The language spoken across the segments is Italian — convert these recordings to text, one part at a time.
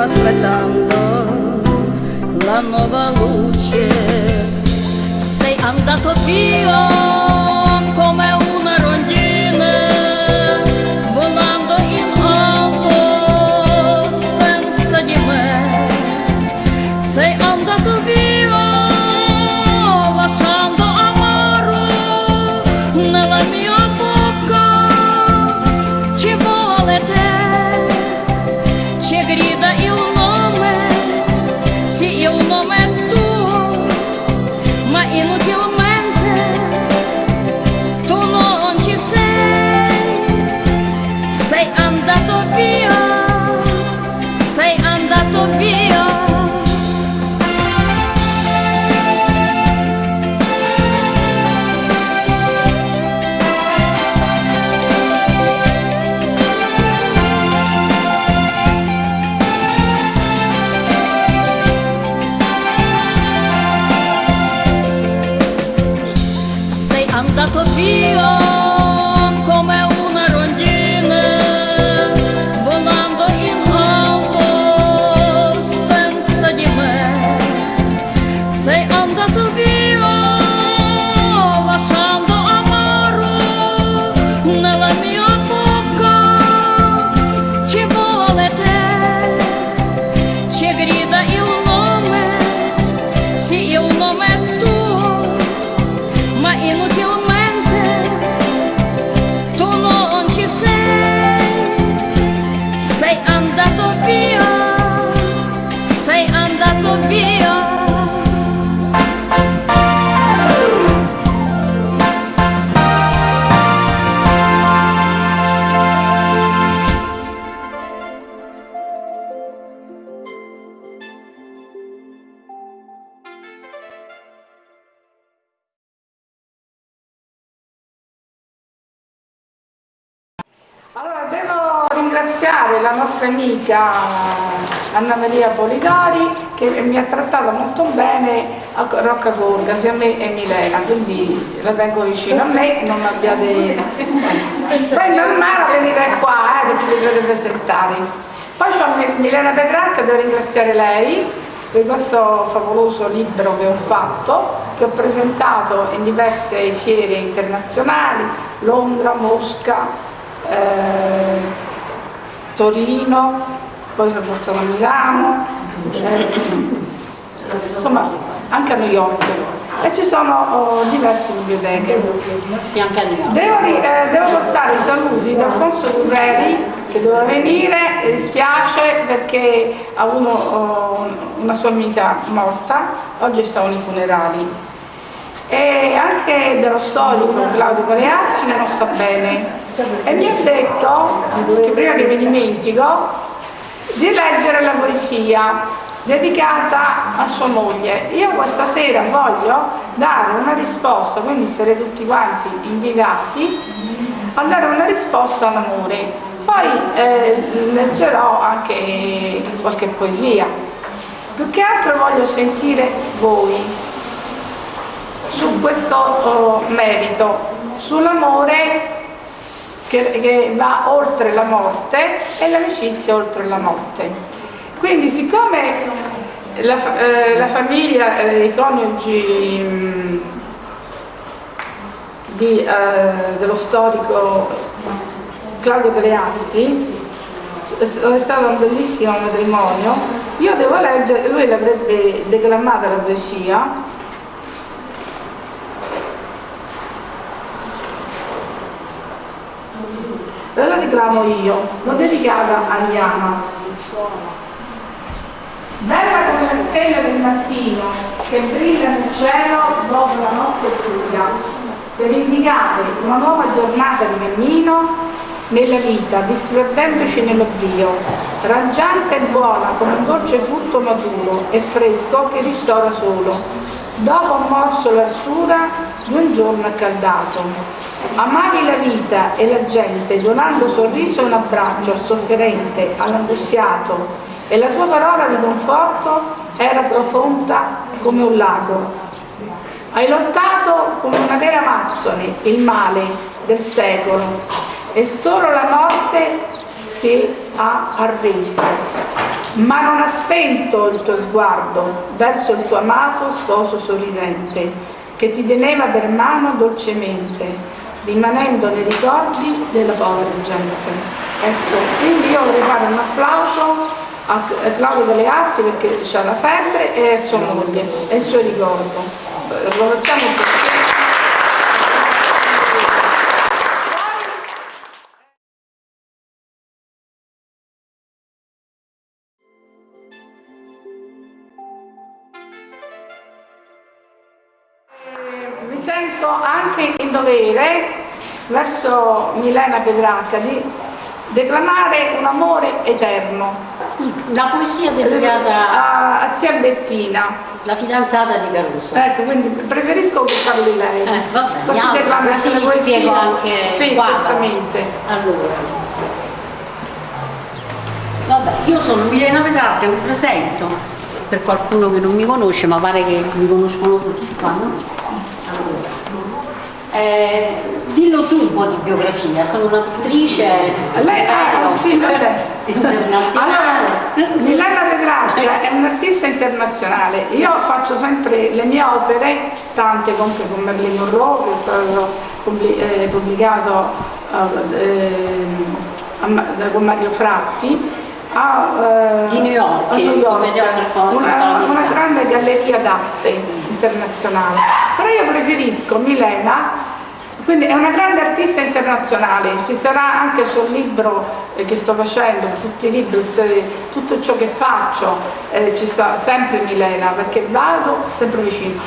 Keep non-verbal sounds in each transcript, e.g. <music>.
aspettando la nuova luce. Sei andato via. Rocca Gorga, sia a me e Milena, quindi la tengo vicino a me, non abbiate... Poi è normale venire qua, eh, perché vi dovete presentare. Poi c'ho Milena Petrarca, devo ringraziare lei per questo favoloso libro che ho fatto, che ho presentato in diverse fiere internazionali, Londra, Mosca, eh, Torino, poi sono portato a Milano, eh, insomma anche a New York. E ci sono oh, diverse biblioteche. Sì, anche a New York. Devo, eh, devo portare i saluti da Alfonso Curreri che doveva venire, mi dispiace perché ha avuto oh, una sua amica morta, oggi stavano i funerali. E anche dello storico Claudio Pareazzi non sta bene. E mi ha detto, che prima che mi dimentico, di leggere la poesia dedicata a sua moglie. Io questa sera voglio dare una risposta, quindi sarete tutti quanti invitati a dare una risposta all'amore. Poi eh, leggerò anche qualche poesia. Più che altro voglio sentire voi su questo oh, merito, sull'amore che, che va oltre la morte e l'amicizia oltre la morte. Quindi siccome la, eh, la famiglia, eh, i coniugi mh, di, eh, dello storico Claudio Galeazzi è stato un bellissimo matrimonio. Io devo leggere, lui l'avrebbe declamata la poesia. La declamo io. L'ho dedicata a Diana bella come la stella del mattino che brilla nel cielo dopo la notte buia per indicare una nuova giornata di cammino nella vita, disperdendoci nell'oblio, raggiante e buona come un dolce frutto maturo e fresco che ristora solo. Dopo un morso l'arsura di un giorno accaldato. Amavi la vita e la gente, donando sorriso e un abbraccio al sofferente, all'angustiato, e la tua parola di conforto era profonda come un lago, hai lottato come una vera Mazzone il male del secolo e solo la morte ti ha arresto, ma non ha spento il tuo sguardo verso il tuo amato sposo sorridente che ti teneva per mano dolcemente, rimanendo nei ricordi della povera gente. Ecco, quindi io vorrei fare un applauso a Claudio Galeazzi perché ha la febbre e a sua moglie e il suo ricordo lo mi sento anche in dovere verso Milena Petrarca di declamare un amore eterno. La poesia dedicata a, a zia Bettina la fidanzata di Caruso. Ecco, quindi preferisco che parli lei. Eh, vabbè, così così anche la spiego anche sì, certamente. Allora. Vabbè, io sono Milena Petrarca, mi presento per qualcuno che non mi conosce, ma pare che mi conoscono tutti qua, no? Allora. Eh, dillo tu un po' di biografia, sono una pittrice Lei, ah, sì, internazionale. Allora, Milena Petrarca è un'artista internazionale, io faccio sempre le mie opere, tante comunque con Merlin Monroe che è stato eh, pubblicato eh, con Mario Fratti, a, eh, di New York, a New York. una, una grande galleria d'arte internazionale. Però io preferisco Milena quindi è una grande artista internazionale, ci sarà anche sul libro eh, che sto facendo, tutti i libri, tutto ciò che faccio, eh, ci sta sempre Milena, perché vado sempre vicino.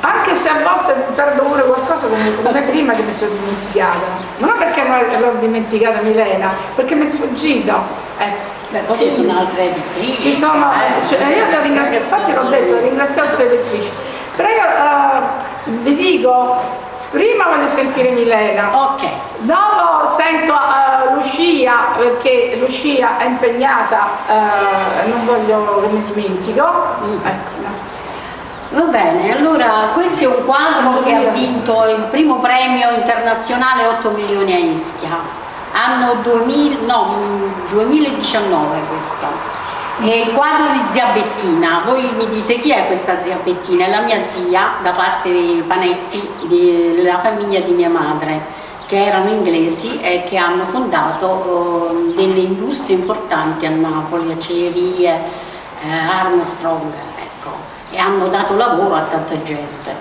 Anche se a volte perdo pure qualcosa come, prima che mi sono dimenticata, ma non perché non l'ho dimenticata Milena, perché mi è sfuggito. Eh. Beh, poi ci sono altre editrici. Ci sono, eh, cioè, io devo ringraziare, infatti l'ho detto, ringraziare tutte le editrici. Però io uh, vi dico, prima voglio sentire Milena, ok, dopo sento uh, Lucia perché Lucia è impegnata, uh, non voglio che mi dimentico, mm. ecco. Va bene, allora questo è un quadro che ha vinto il primo premio internazionale 8 milioni a Ischia anno 2000, no, 2019 questo. È il quadro di zia Bettina, voi mi dite chi è questa zia Bettina? È la mia zia da parte dei Panetti, della famiglia di mia madre che erano inglesi e che hanno fondato uh, delle industrie importanti a Napoli, acciaierie, eh, Armstrong, ecco, e hanno dato lavoro a tanta gente.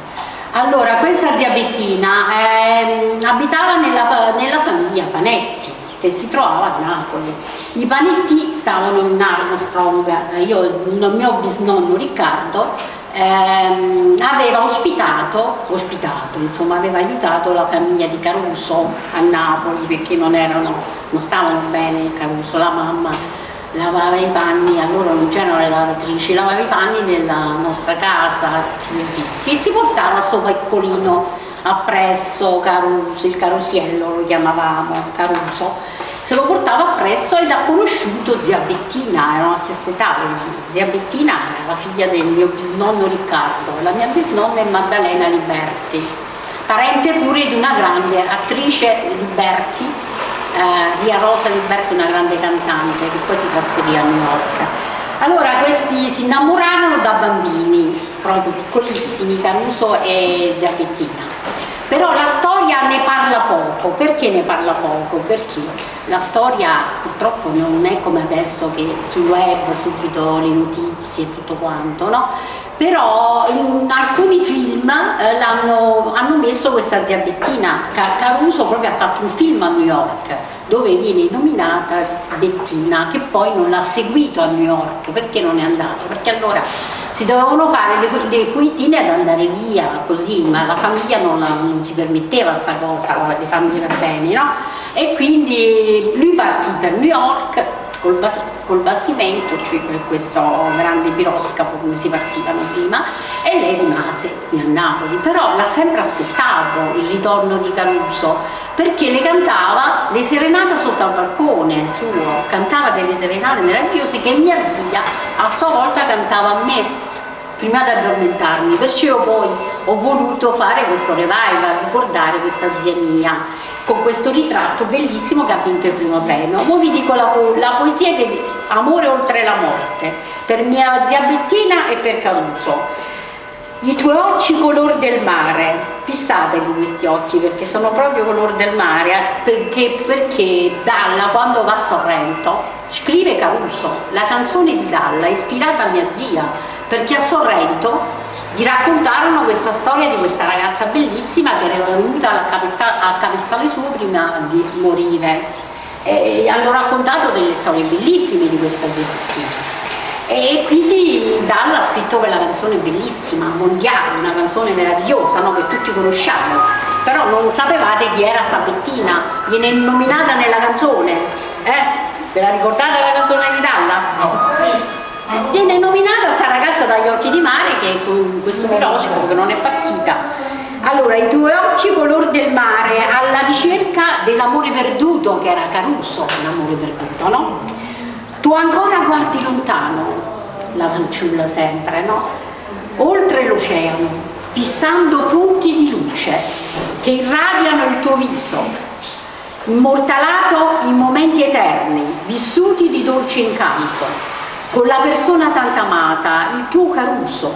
Allora, questa zia Bettina eh, abitava nella, nella, famiglia Panetti, che si trovava a Napoli. I Panetti stavano in Armstrong, io, il mio bisnonno Riccardo ehm, aveva ospitato, ospitato, insomma aveva aiutato la famiglia di Caruso a Napoli perché non, erano, non stavano bene Caruso, la mamma lavava i panni, allora non c'erano le lavatrici, lavava i panni nella nostra casa, e si portava sto piccolino appresso, Caruso, il carusiello lo chiamavamo, Caruso, se lo portava appresso ed ha conosciuto zia Bettina, erano la stessa età, zia Bettina era la figlia del mio bisnonno Riccardo, la mia bisnonna è Maddalena Liberti, parente pure di una grande attrice Liberti, eh, Ria Rosa Liberti, una grande cantante che poi si trasferì a New York. Allora questi si innamorarono da bambini, proprio piccolissimi, Caruso e Zia Bettina. Però la storia ne parla poco, perché ne parla poco? Perché la storia purtroppo non è come adesso che sul web subito le notizie e tutto quanto, no? Però in alcuni film eh, hanno messo questa zia Bettina, Caruso proprio ha fatto un film a New York dove viene nominata Bettina che poi non l'ha seguito a New York, perché non è andato? Perché allora si dovevano fare le, le coitine ad andare via così, ma la famiglia non, la, non si permetteva sta cosa, le famiglie per bene, no? E quindi lui partì per New York col, bas col bastimento, cioè questo grande piroscafo come si partivano prima, e lei rimase a Napoli, però l'ha sempre aspettato il ritorno di Caruso, perché le cantava le serenate sotto al balcone suo, cantava delle serenate meravigliose che mia zia a sua volta cantava a me prima di addormentarmi, perciò poi ho voluto fare questo revival, ricordare questa zia mia con questo ritratto bellissimo che ha vinto il primo premio. Ora vi dico la, po la poesia che Amore oltre la morte, per mia zia Bettina e per Caruso. I tuoi occhi color del mare, fissatevi questi occhi perché sono proprio color del mare, eh, perché, perché Dalla quando va a Sorrento scrive Caruso, la canzone di Dalla ispirata a mia zia, perché a Sorrento gli raccontarono questa storia di questa ragazza bellissima che era venuta a capezzale suo prima di morire e hanno raccontato delle storie bellissime di questa zittina e quindi Dalla ha scritto quella canzone bellissima, mondiale, una canzone meravigliosa no? che tutti conosciamo però non sapevate chi era sta Bettina viene nominata nella canzone eh? ve la ricordate la canzone di Dalla? No. Viene nominata sta ragazza dagli occhi di mare che con questo piroscafo che non è partita allora i tuoi occhi color del mare alla ricerca dell'amore perduto che era Caruso l'amore perduto no? tu ancora guardi lontano la fanciulla sempre no? oltre l'oceano fissando punti di luce che irradiano il tuo viso immortalato in momenti eterni vissuti di dolce incanto con la persona tanto amata, il tuo Caruso,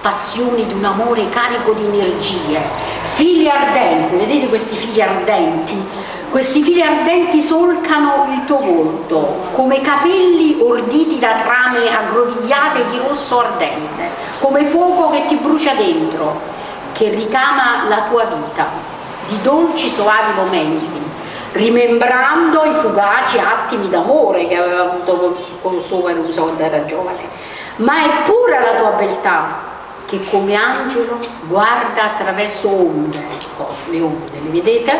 passioni di un amore carico di energie, figli ardenti, vedete questi figli ardenti? Questi fili ardenti solcano il tuo volto, come capelli orditi da trame aggrovigliate di rosso ardente, come fuoco che ti brucia dentro, che ricama la tua vita, di dolci soavi momenti, rimembrando i fugaci attimi d'amore che aveva avuto con suo Caruso quando era giovane ma è pura la tua beltà che come angelo guarda attraverso onde ecco, le onde, le vedete?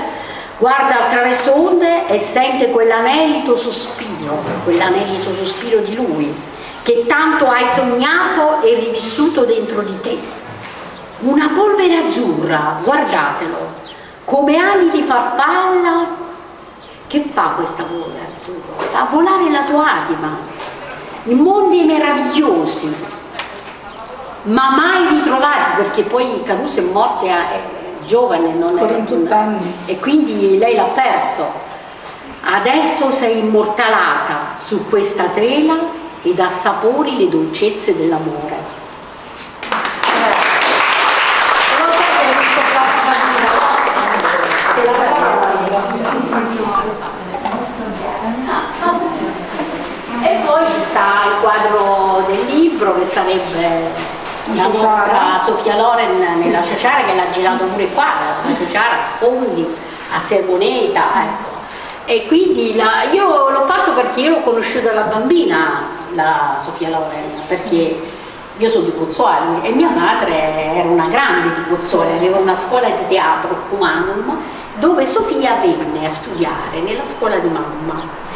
guarda attraverso onde e sente quell'anelito sospiro quell'anelito sospiro di lui che tanto hai sognato e rivissuto dentro di te una polvere azzurra, guardatelo come ali di farfalla che fa questa vola azzurro? Fa volare la tua anima in mondi meravigliosi, ma mai ritrovati, perché poi Caruso è morta è giovane, non è anni. e quindi lei l'ha perso. Adesso sei immortalata su questa tela ed assapori le dolcezze dell'amore. Quadro del libro che sarebbe la nostra Sofia Loren nella Ciociara che l'ha girato pure qua, la Ciociara a Fondi, a Sermoneta, ecco. E quindi la, io l'ho fatto perché io l'ho conosciuta da bambina, la Sofia Loren, perché io sono di Pozzuoli e mia madre era una grande di Pozzuoli, aveva una scuola di teatro, Humanum, dove Sofia venne a studiare nella scuola di mamma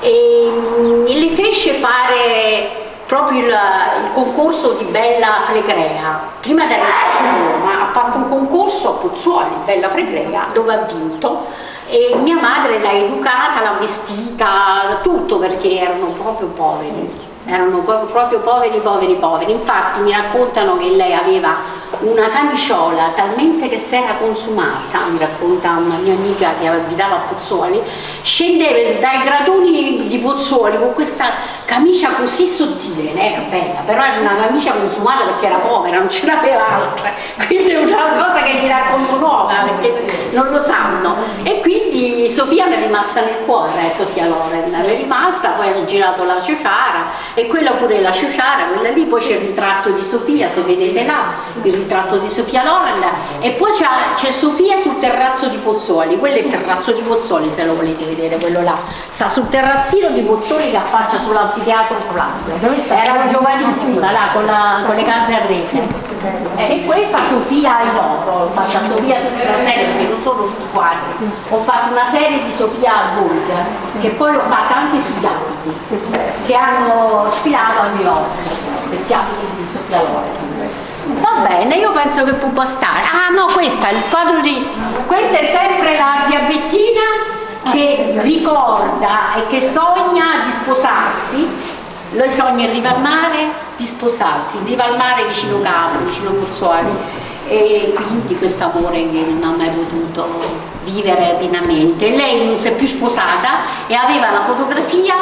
e mm, le fece fare proprio il, il concorso di Bella Flegrea. Prima di arrivare a Roma ha fatto un concorso a Pozzuoli, Bella Flegrea, dove ha vinto e mia madre l'ha educata, l'ha vestita, tutto perché erano proprio poveri erano proprio poveri, poveri, poveri. Infatti mi raccontano che lei aveva una camiciola talmente che si era consumata, mi racconta una mia amica che abitava a Pozzuoli, scendeva dai gradoni di Pozzuoli con questa camicia così sottile, era bella, però era una camicia consumata perché era povera, non ce n'aveva altre, quindi è una cosa che mi racconto nuova perché non lo sanno. E quindi Sofia mi è rimasta nel cuore, Sofia Loren, è rimasta, poi ha girato la ciociara e quella pure la ciociara, quella lì, poi c'è il ritratto di Sofia, se vedete là, il ritratto di Sofia Loren e poi c'è Sofia sul terrazzo di Pozzuoli, quello è il terrazzo di Pozzuoli se lo volete vedere, quello là, sta sul terrazzino di Pozzuoli che affaccia sull'anfiteatro Flavio, era giovanissima là con, la, con le calze arrese. E questa Sofia in oro, ho fatto Sofia tutta una serie perché non sono tutti quanti, ho fatto una serie di Sofia Volga che poi l'ho fatta anche sugli abiti che hanno sfilato a New York, questi abiti di Sofia Loren. Va bene, io penso che può bastare. Ah no, questa è il quadro di... Questa è sempre la zia Bettina che ricorda e che sogna di sposarsi. Lei sogna in riva al mare di sposarsi, in riva al mare vicino Capri, vicino Pozzuoli e quindi questo amore che non ha mai potuto vivere pienamente. Lei non si è più sposata e aveva la fotografia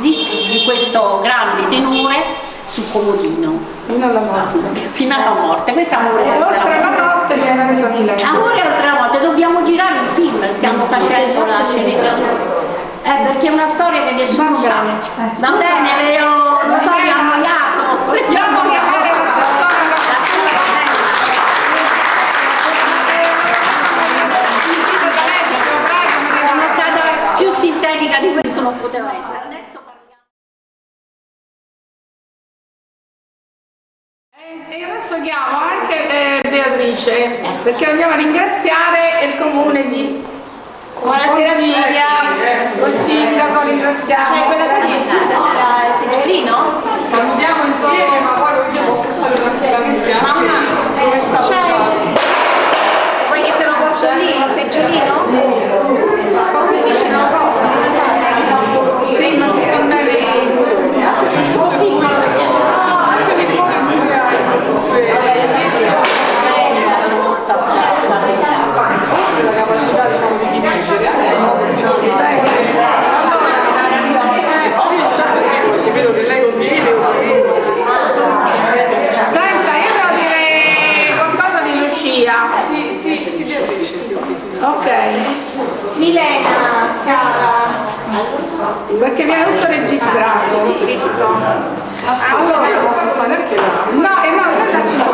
di, di questo grande tenore sul comodino. Fino alla morte. Fino alla morte, questa amore oltre la morte viene Amore oltre la morte, dobbiamo girare un film, stiamo facendo la sceneggiatura. Eh, perché è una storia che nessuno sa. Va bene, non so, vi ho poteva essere. E adesso chiamo anche eh, Beatrice perché dobbiamo ringraziare il comune di Buonasera Silvia, il sindaco ringraziamo. C'è quella segnetta, il seggiolino? Salutiamo insieme ma poi io posso stare tranquillamente. Mamma, dove sta portando? Vuoi che te lo porto lì, il seggiolino? Cosa si dice? Sì, ma si sta bene sono piccolo perché anche di fuori pure hai la capacità diciamo di dipingere diciamo di io vedo che lei condivide senta io devo dire qualcosa di Lucia sì sì sì sì sì sì ok Milena, cara. perché viene tutto registrato Visto. allora non posso stare neanche là no e no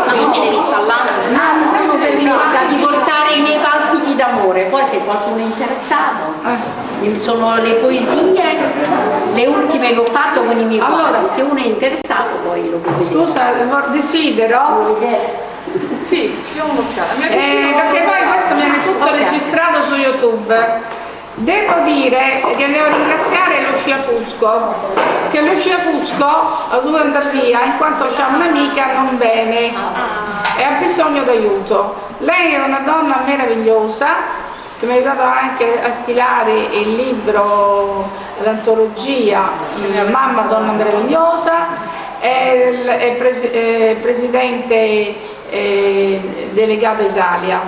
Ma tu mi devi là? Ah, mi sono permessa di portare i miei palpiti d'amore, poi se qualcuno è interessato, sono le poesie, le ultime che ho fatto con i miei Allora. quadri, se uno è interessato poi lo può vedere. scusa desidero Vuoi vedere? Sì, eh, perché poi questo viene tutto Ok. registrato su YouTube. Devo dire che devo ringraziare Lucia Fusco, che Lucia Fusco ha dovuto andare via in quanto c'ha un'amica non bene e ha bisogno d'aiuto. Lei è una donna meravigliosa che mi ha aiutato anche a stilare il libro, l'antologia Mamma Donna Meravigliosa, è il è presi- è presidente eh, delegato Italia.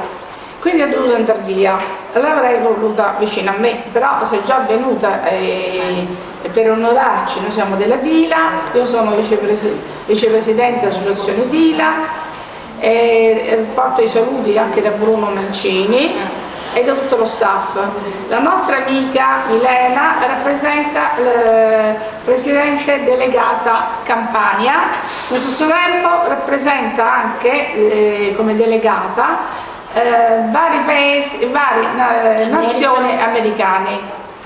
Quindi ho dovuto andare via, l'avrei voluta vicino a me, però se è già venuta eh, per onorarci, noi siamo della Dila, io sono vicepresi- vicepresidente dell'associazione Dila, e porto i saluti anche da Bruno Mancini e da tutto lo staff. La nostra amica Milena rappresenta il presidente delegata Campania, allo stesso tempo rappresenta anche eh, come delegata eh, vari paesi, varie eh, nazioni americane,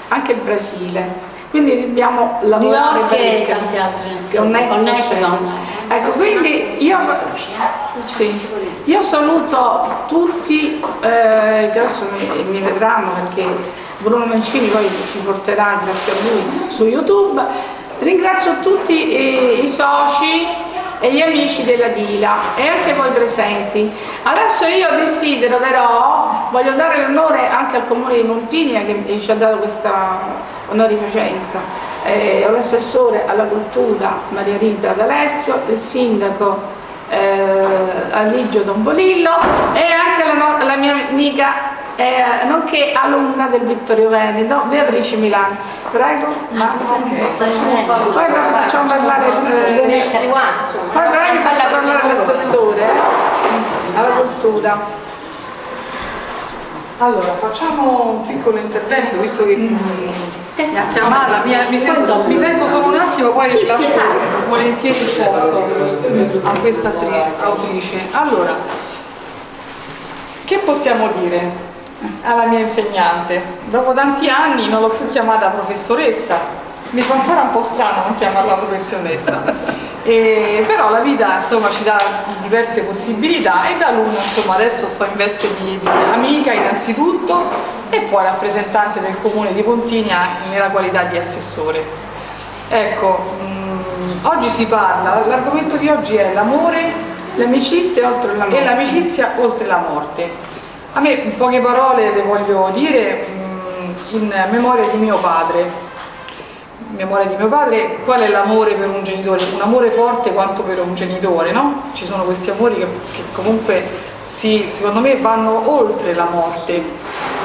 anche il Brasile. Quindi dobbiamo New lavorare York per il tante altre con nazioni. Connecticut. Connecticut. Ecco, quindi io, sì, io saluto tutti eh, che adesso mi, mi vedranno perché Bruno Mancini poi ci porterà, grazie a lui, su YouTube. Ringrazio tutti i, i soci e gli amici della Dila e anche voi presenti. Adesso io desidero però, voglio dare l'onore anche al comune di Montiglia che ci ha dato questa onorificenza, eh, l'assessore alla cultura Maria Rita D'Alessio, il sindaco eh, Aligio Dombolillo e anche la, la mia amica eh, nonché alunna del Vittorio Veneto, Beatrice Milano. Prego, poi facciamo parlare eh, poi faccio parlare l'assessore eh, alla cultura. Allora, facciamo un piccolo intervento, visto che mi ha chiamata, mi, mi, sento, mi sento solo un attimo, poi Sì, sì, lascio vai. volentieri il posto a questa autrice. Allora, che possiamo dire alla mia insegnante? Dopo tanti anni non l'ho più chiamata professoressa, mi fa ancora un po' strano non chiamarla professionessa. E, però la vita insomma ci dà diverse possibilità e da alunna insomma adesso sto in veste di, di amica innanzitutto e poi rappresentante del comune di Pontinia nella qualità di assessore. Ecco, mm, oggi si parla, l'argomento di oggi è l'amore L'amicizia e l'amicizia oltre la morte. A me in poche parole le voglio dire mm, in memoria di mio padre. Memoria di mio padre, qual è l'amore per un genitore? Un amore forte quanto per un genitore, no? Ci sono questi amori che, che comunque si, secondo me vanno oltre la morte,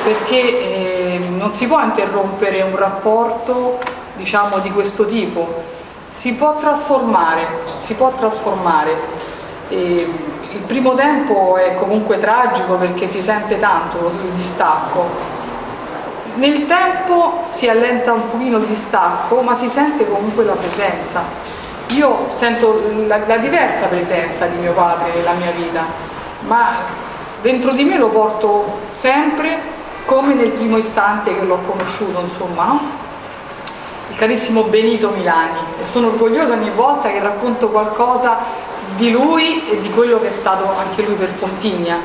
perché eh, non si può interrompere un rapporto diciamo di questo tipo, si può trasformare, si può trasformare. E il primo tempo è comunque tragico perché si sente tanto il distacco. Nel tempo si allenta un pochino il distacco, ma si sente comunque la presenza. Io sento la, la diversa presenza di mio padre nella mia vita, ma dentro di me lo porto sempre come nel primo istante che l'ho conosciuto, insomma, il carissimo Benito Milani e sono orgogliosa ogni volta che racconto qualcosa di lui e di quello che è stato anche lui per Pontigna.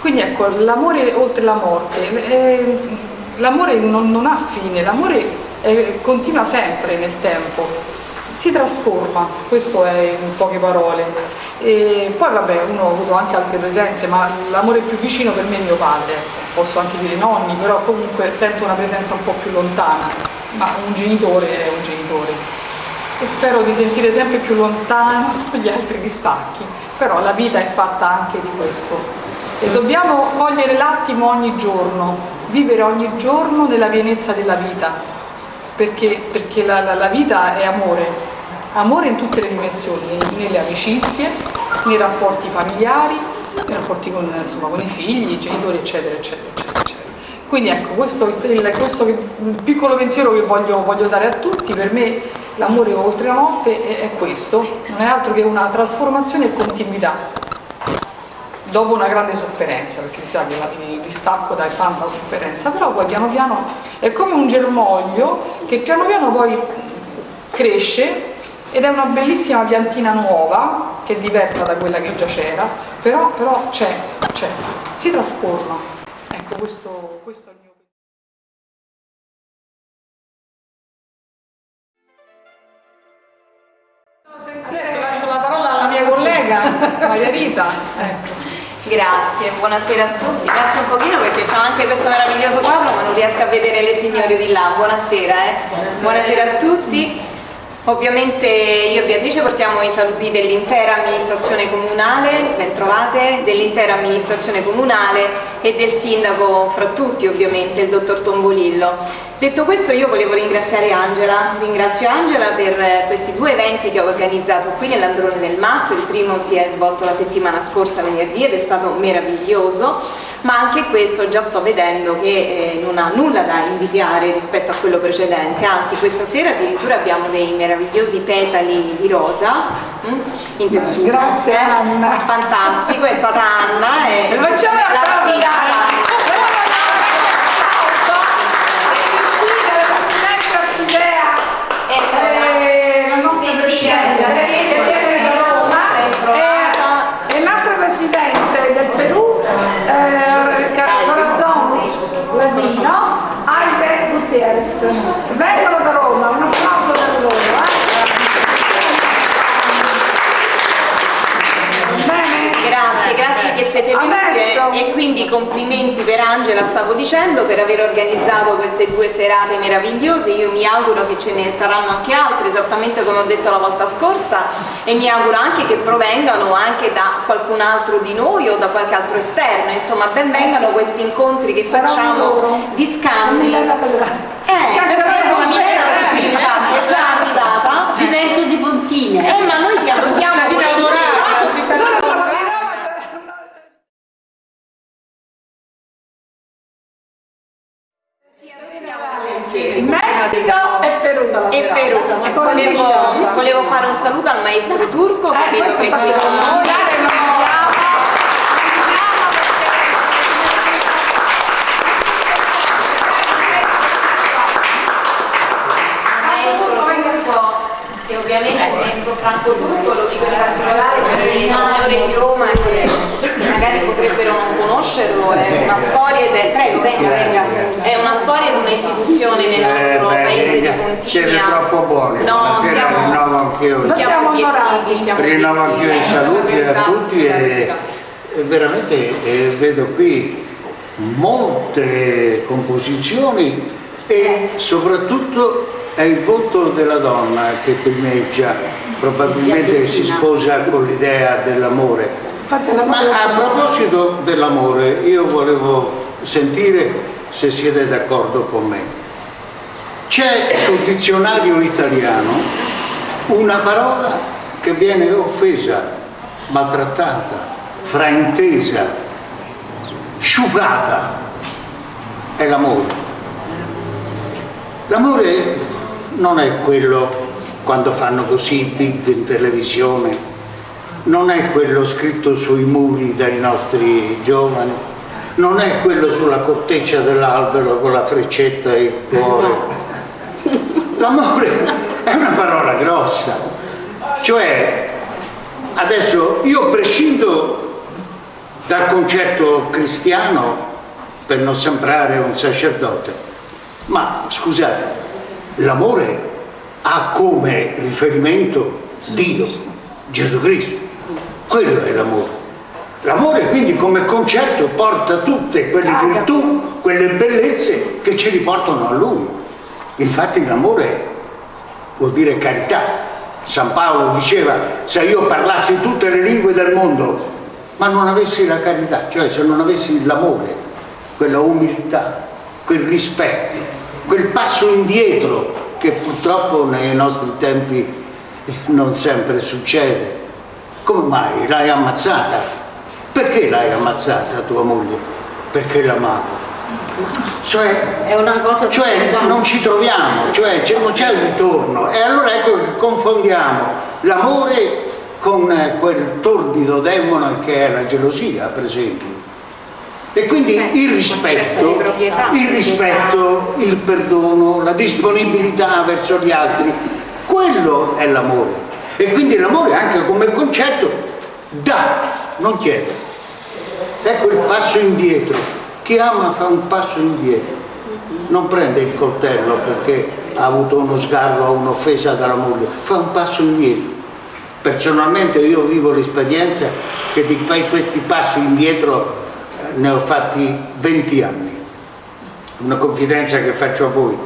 Quindi ecco, l'amore oltre la morte, eh, l'amore non, non ha fine, l'amore continua sempre nel tempo, si trasforma, questo è in poche parole. E poi vabbè, uno ha avuto anche altre presenze, ma l'amore più vicino per me è mio padre, posso anche dire nonni, però comunque sento una presenza un po' più lontana, ma un genitore è un genitore. E spero di sentire sempre più lontano <laughs> gli altri distacchi, però la vita è fatta anche di questo. E dobbiamo cogliere l'attimo ogni giorno, vivere ogni giorno nella pienezza della vita, perché, perché la, la- la vita è amore, amore in tutte le dimensioni, nelle amicizie, nei rapporti familiari, nei rapporti con, insomma, con i figli, i genitori, eccetera, eccetera, eccetera. eccetera. Quindi ecco, questo è il, questo piccolo pensiero che voglio, voglio dare a tutti, per me l'amore oltre la morte è, è questo, non è altro che una trasformazione e continuità dopo una grande sofferenza, perché si sa che il distacco dà tanta sofferenza, però poi piano piano è come un germoglio che piano piano poi cresce ed è una bellissima piantina nuova, che è diversa da quella che già c'era, però, però c'è, c'è, si trasforma. Ecco, questo, questo è il mio Adesso lascio la parola alla mia collega Maria Rita. <laughs> Ecco. Grazie, buonasera a tutti. Grazie un pochino perché c'ho anche questo meraviglioso quadro ma non riesco a vedere le signore di là. Buonasera, eh. Buonasera a tutti. Ovviamente io e Beatrice portiamo i saluti dell'intera amministrazione comunale, ben trovate, dell'intera amministrazione comunale e del sindaco fra tutti ovviamente, il dottor Tombolillo. Detto questo io volevo ringraziare Angela, ringrazio Angela per eh, questi due eventi che ho organizzato qui nell'Androne del Macchio, il primo si è svolto la settimana scorsa venerdì ed è stato meraviglioso, ma anche questo già sto vedendo che eh, non ha nulla da invidiare rispetto a quello precedente, anzi questa sera addirittura abbiamo dei meravigliosi petali di rosa mm, in tessuto. Grazie, eh. Anna. Fantastico, è stata Anna e E facciamo un applauso Vengono da Roma, un applauso per loro. Eh. Grazie, grazie che siete venuti e quindi complimenti per Angela, stavo dicendo, per aver organizzato queste due serate meravigliose, io mi auguro che ce ne saranno anche altre, esattamente come ho detto la volta scorsa, e mi auguro anche che provengano anche da qualcun altro di noi o da qualche altro esterno, insomma benvengano questi incontri che facciamo di scambi. Eh, prego, la Milena infatti, è già arrivata. Divento di puntine. Eh, ma noi ti adottiamo Una vita onorata, in Messico e Perù E. Perù, volevo, volevo fare un saluto al maestro turco che Eh, vedo questo che è qui con noi. comunicare, non abbiamo- maestro turco, che ovviamente è il maestro Franco Turco, lo dico in particolare perché i signori di Roma che, che magari potrebbero non conoscerlo, è una storia del prego, venga, venga, è una storia di un'istituzione nel nostro Eh, beh, paese di siete Pontigna. troppo buoni, No, stasera rinnovo siamo, anch'io, Siamo siamo obiettivi, siamo rinnovo anch'io i saluti a tutti e, e veramente eh, vedo qui molte composizioni e soprattutto è il voto della donna che primeggia, probabilmente si sposa con l'idea dell'amore. Ma a proposito dell'amore, io volevo sentire se siete d'accordo con me. C'è sul dizionario italiano una parola che viene offesa, maltrattata, fraintesa, sciupata, è l'amore. L'amore non è quello quando fanno così big in televisione, non è quello scritto sui muri dai nostri giovani, non è quello sulla corteccia dell'albero con la freccetta e il cuore. L'amore è una parola grossa, cioè adesso io prescindo dal concetto cristiano per non sembrare un sacerdote, ma scusate, l'amore ha come riferimento Dio, Gesù Cristo, quello è l'amore. L'amore quindi come concetto porta tutte quelle virtù, quelle bellezze che ci riportano a Lui. Infatti l'amore vuol dire carità. San Paolo diceva se io parlassi tutte le lingue del mondo ma non avessi la carità, cioè se non avessi l'amore, quella umiltà, quel rispetto, quel passo indietro che purtroppo nei nostri tempi non sempre succede. Come mai l'hai ammazzata? Perché l'hai ammazzata tua moglie? Perché l'amavo. Cioè, È una cosa cioè non ci troviamo, cioè non c'è un ritorno. E allora ecco che confondiamo l'amore con eh, quel torbido demone che è la gelosia, per esempio. E quindi il rispetto, il rispetto, il perdono, la disponibilità verso gli altri, quello è l'amore. E quindi l'amore anche come concetto dà, non chiede. Ecco il passo indietro. Chi ama fa un passo indietro. Non prende il coltello perché ha avuto uno sgarro o un'offesa dalla moglie, fa un passo indietro. Personalmente io vivo l'esperienza che di que- questi passi indietro ne ho fatti 20 anni. Una confidenza che faccio a voi,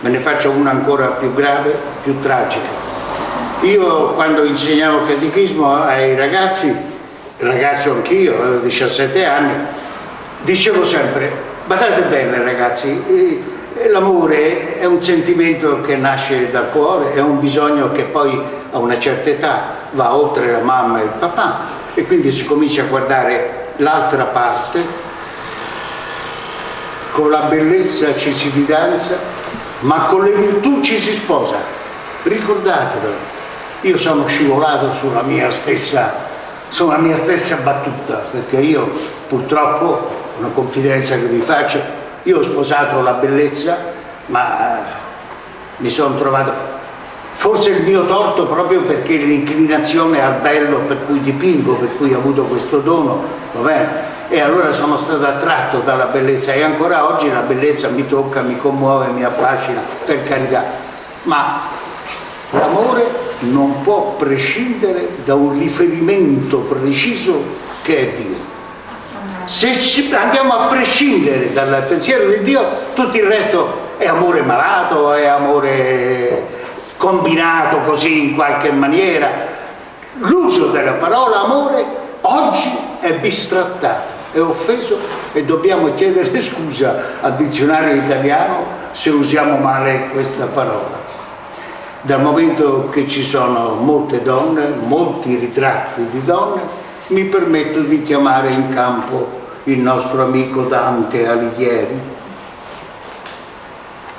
me ne faccio una ancora più grave, più tragica. Io quando insegnavo catechismo ai ragazzi, ragazzo anch'io, avevo 17 anni, dicevo sempre, badate bene ragazzi, eh, l'amore è un sentimento che nasce dal cuore, è un bisogno che poi a una certa età va oltre la mamma e il papà e quindi si comincia a guardare l'altra parte, con la bellezza ci si fidanza, ma con le virtù ci si sposa. Ricordatevelo, io sono scivolato sulla mia stessa, sulla mia stessa battuta, perché io purtroppo, una confidenza che vi faccio, io ho sposato la bellezza, ma eh, mi sono trovato, forse il mio torto proprio perché l'inclinazione al bello per cui dipingo, per cui ho avuto questo dono, va bene? E allora sono stato attratto dalla bellezza e ancora oggi la bellezza mi tocca, mi commuove, mi affascina, per carità. Ma l'amore non può prescindere da un riferimento preciso che è Dio. Se andiamo a prescindere dal pensiero di Dio, tutto il resto è amore malato, è amore combinato così in qualche maniera. L'uso della parola amore oggi è bistrattato, è offeso e dobbiamo chiedere <laughs> scusa al dizionario italiano se usiamo male questa parola. Dal momento che ci sono molte donne, molti ritratti di donne, mi permetto di chiamare in campo il nostro amico Dante Alighieri.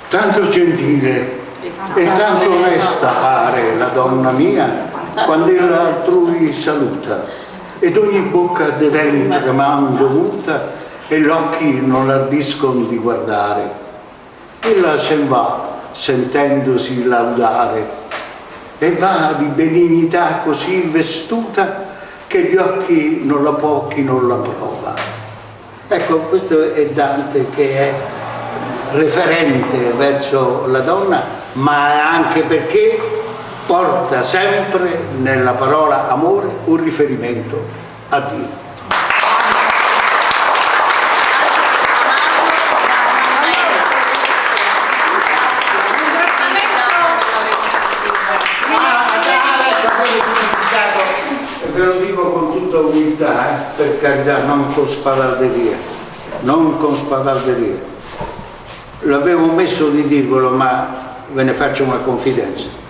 Tanto gentile e tanto onesta pare la donna mia quando ella altrui saluta ed ogni bocca dev'en tremando muta e l'occhi non l'ardiscono di guardare. Ella se ne va sentendosi laudare e va di benignità così vestuta che gli occhi non la può chi non la prova. Ecco, questo è Dante che è referente verso la donna, ma anche perché porta sempre nella parola amore un riferimento a Dio. ve lo dico con tutta umiltà, eh, per carità, non con spadarderia, non con spadarderia. L'avevo messo di dirvelo, ma ve ne faccio una confidenza.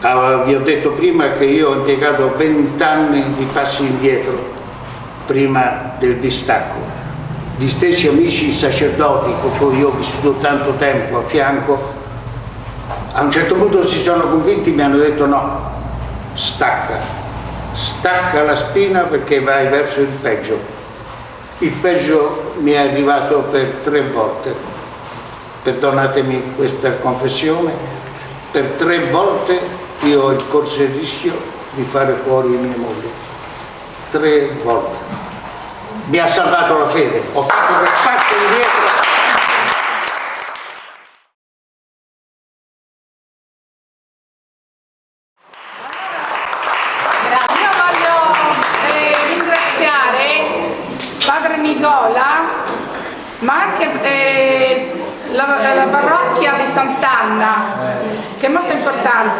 Ah, vi ho detto prima che io ho impiegato vent'anni di passi indietro prima del distacco. Gli stessi amici sacerdoti con cui io ho vissuto tanto tempo a fianco, a un certo punto si sono convinti e mi hanno detto no, stacca, stacca la spina perché vai verso il peggio. Il peggio mi è arrivato per tre volte, perdonatemi questa confessione, per tre volte io ho il corso il rischio di fare fuori mia moglie. Tre volte. Mi ha salvato la fede, ho fatto quel passo indietro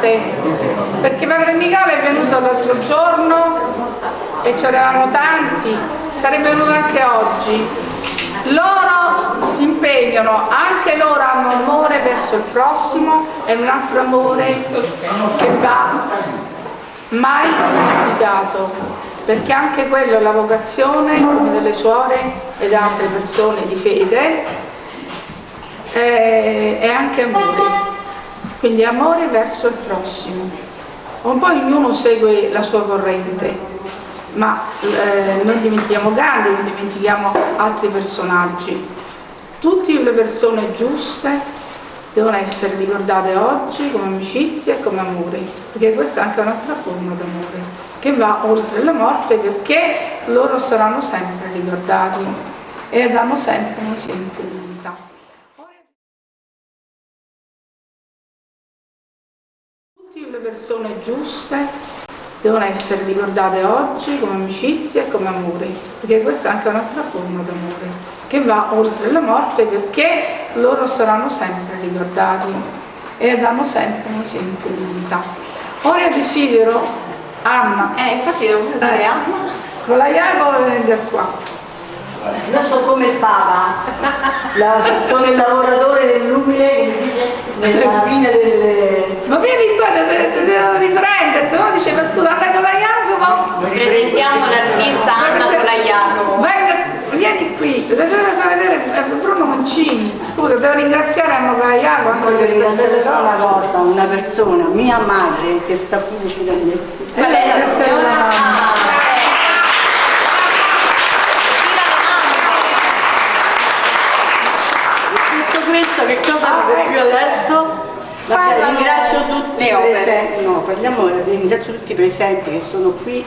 importante perché Padre Michele è venuto l'altro giorno e ce eravamo tanti, sarebbe venuto anche oggi. Loro si impegnano, anche loro hanno amore verso il prossimo e un altro amore che va mai dimenticato perché anche quello è la vocazione delle suore ed altre persone di fede è, è anche amore quindi amore verso il prossimo. Un po' ognuno segue la sua corrente, ma eh, non dimentichiamo Gandhi, non dimentichiamo altri personaggi. Tutte le persone giuste devono essere ricordate oggi come amicizia e come amore, perché questa è anche un'altra forma d'amore, che va oltre la morte perché loro saranno sempre ricordati e danno sempre un esempio di vita. Persone giuste devono essere ricordate oggi come amicizia e come amore, perché questa è anche un'altra forma d'amore, che va oltre la morte perché loro saranno sempre ricordati e danno sempre un esempio di vita. Ora desidero Anna. Eh, infatti devo eh, Anna. Con la Jacopo venga qua. Io sono come il Papa, la, sono il lavoratore dell'umile nella fine delle... Ma vieni qua, ti devo riprenderti, no? Diceva scusa, Anna Jacopo. Presentiamo l'artista Anna Jacopo. Venga, vieni qui, devo vedere eh, Bruno Mancini. Scusa, devo ringraziare Anna Jacopo. Voglio ringraziare solo una cosa, una persona, mia madre, che sta qui vicino a me. Qual è la signora? Ah. questo che cosa ah, vedo più adesso? Vabbè, ringrazio tutti i presenti, no, parliamo, ringrazio tutti i presenti che sono qui,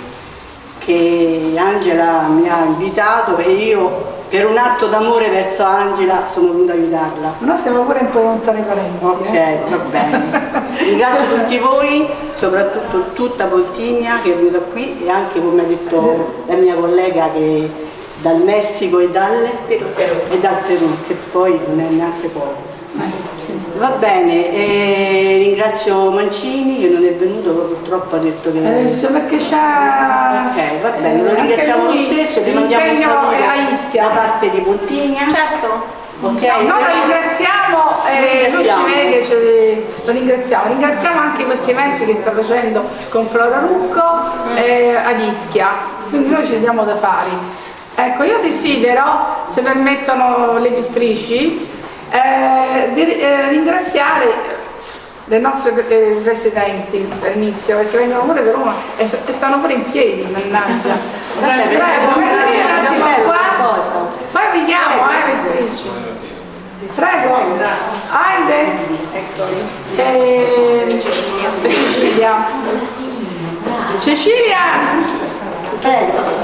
che Angela mi ha invitato e io per un atto d'amore verso Angela sono venuta a aiutarla. Noi siamo pure un po' lontani parenti. Ok, eh? va bene. Ringrazio tutti voi, soprattutto tutta Poltigna che è venuta qui e anche come ha detto la mia collega che dal Messico e dal Perù, e dal Perù che poi non è neanche poco. Va bene, eh, ringrazio Mancini che non è venuto, purtroppo ha detto che... Eh, perché c'ha... Ok, va bene, lo eh, ringraziamo lo stesso, ti mandiamo un saluto è a Ischia. da parte di Pontigna. Certo. Ok, No, noi lo ringraziamo, eh, Ringraziamo. lo ringraziamo. Ringraziamo anche questi eventi che sta facendo con Flora Rucco eh, ad Ischia, quindi noi ci diamo da fare. Ecco, io desidero, se permettono le pittrici, eh, di eh, ringraziare le nostre eh, presidenti all'inizio, perché vengono pure da Roma e, e stanno pure in piedi, mannaggia. Vabbè, Prego, cosa? Poi vediamo, eh, pittrici. Prego, Aide e Cecilia. Cecilia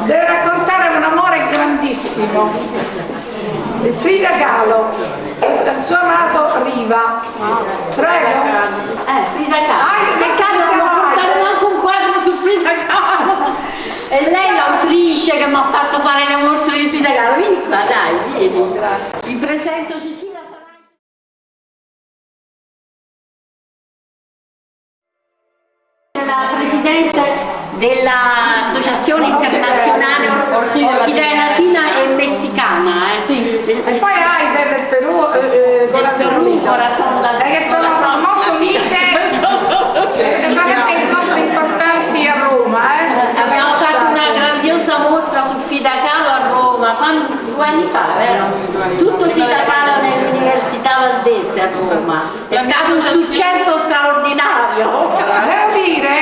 deve raccontare un amore grandissimo. Frida Kahlo e del suo amato Riva. Prego. Eh, Frida Kahlo. Ah, non mi ha portato manco un quadro su Frida Kahlo. E lei l'autrice che mi ha fatto fare le mostre di Frida Kahlo. Vieni qua, dai, vieni. Vi presento Cecilia la presidente dell'associazione internazionale Orchidea Latina e Messicana. Eh. Sì. E poi Aide del Perù, eh, del Perù, Corazon Eh, che sono Corazon. molto unite e fanno anche incontri importanti a Roma. Eh. Abbiamo fatto una grandiosa mostra su Frida Kahlo a Roma, quando- due anni fa, vero? Tutto Frida Kahlo nell'Università Valdese a Roma. È stato un successo straordinario. Devo dire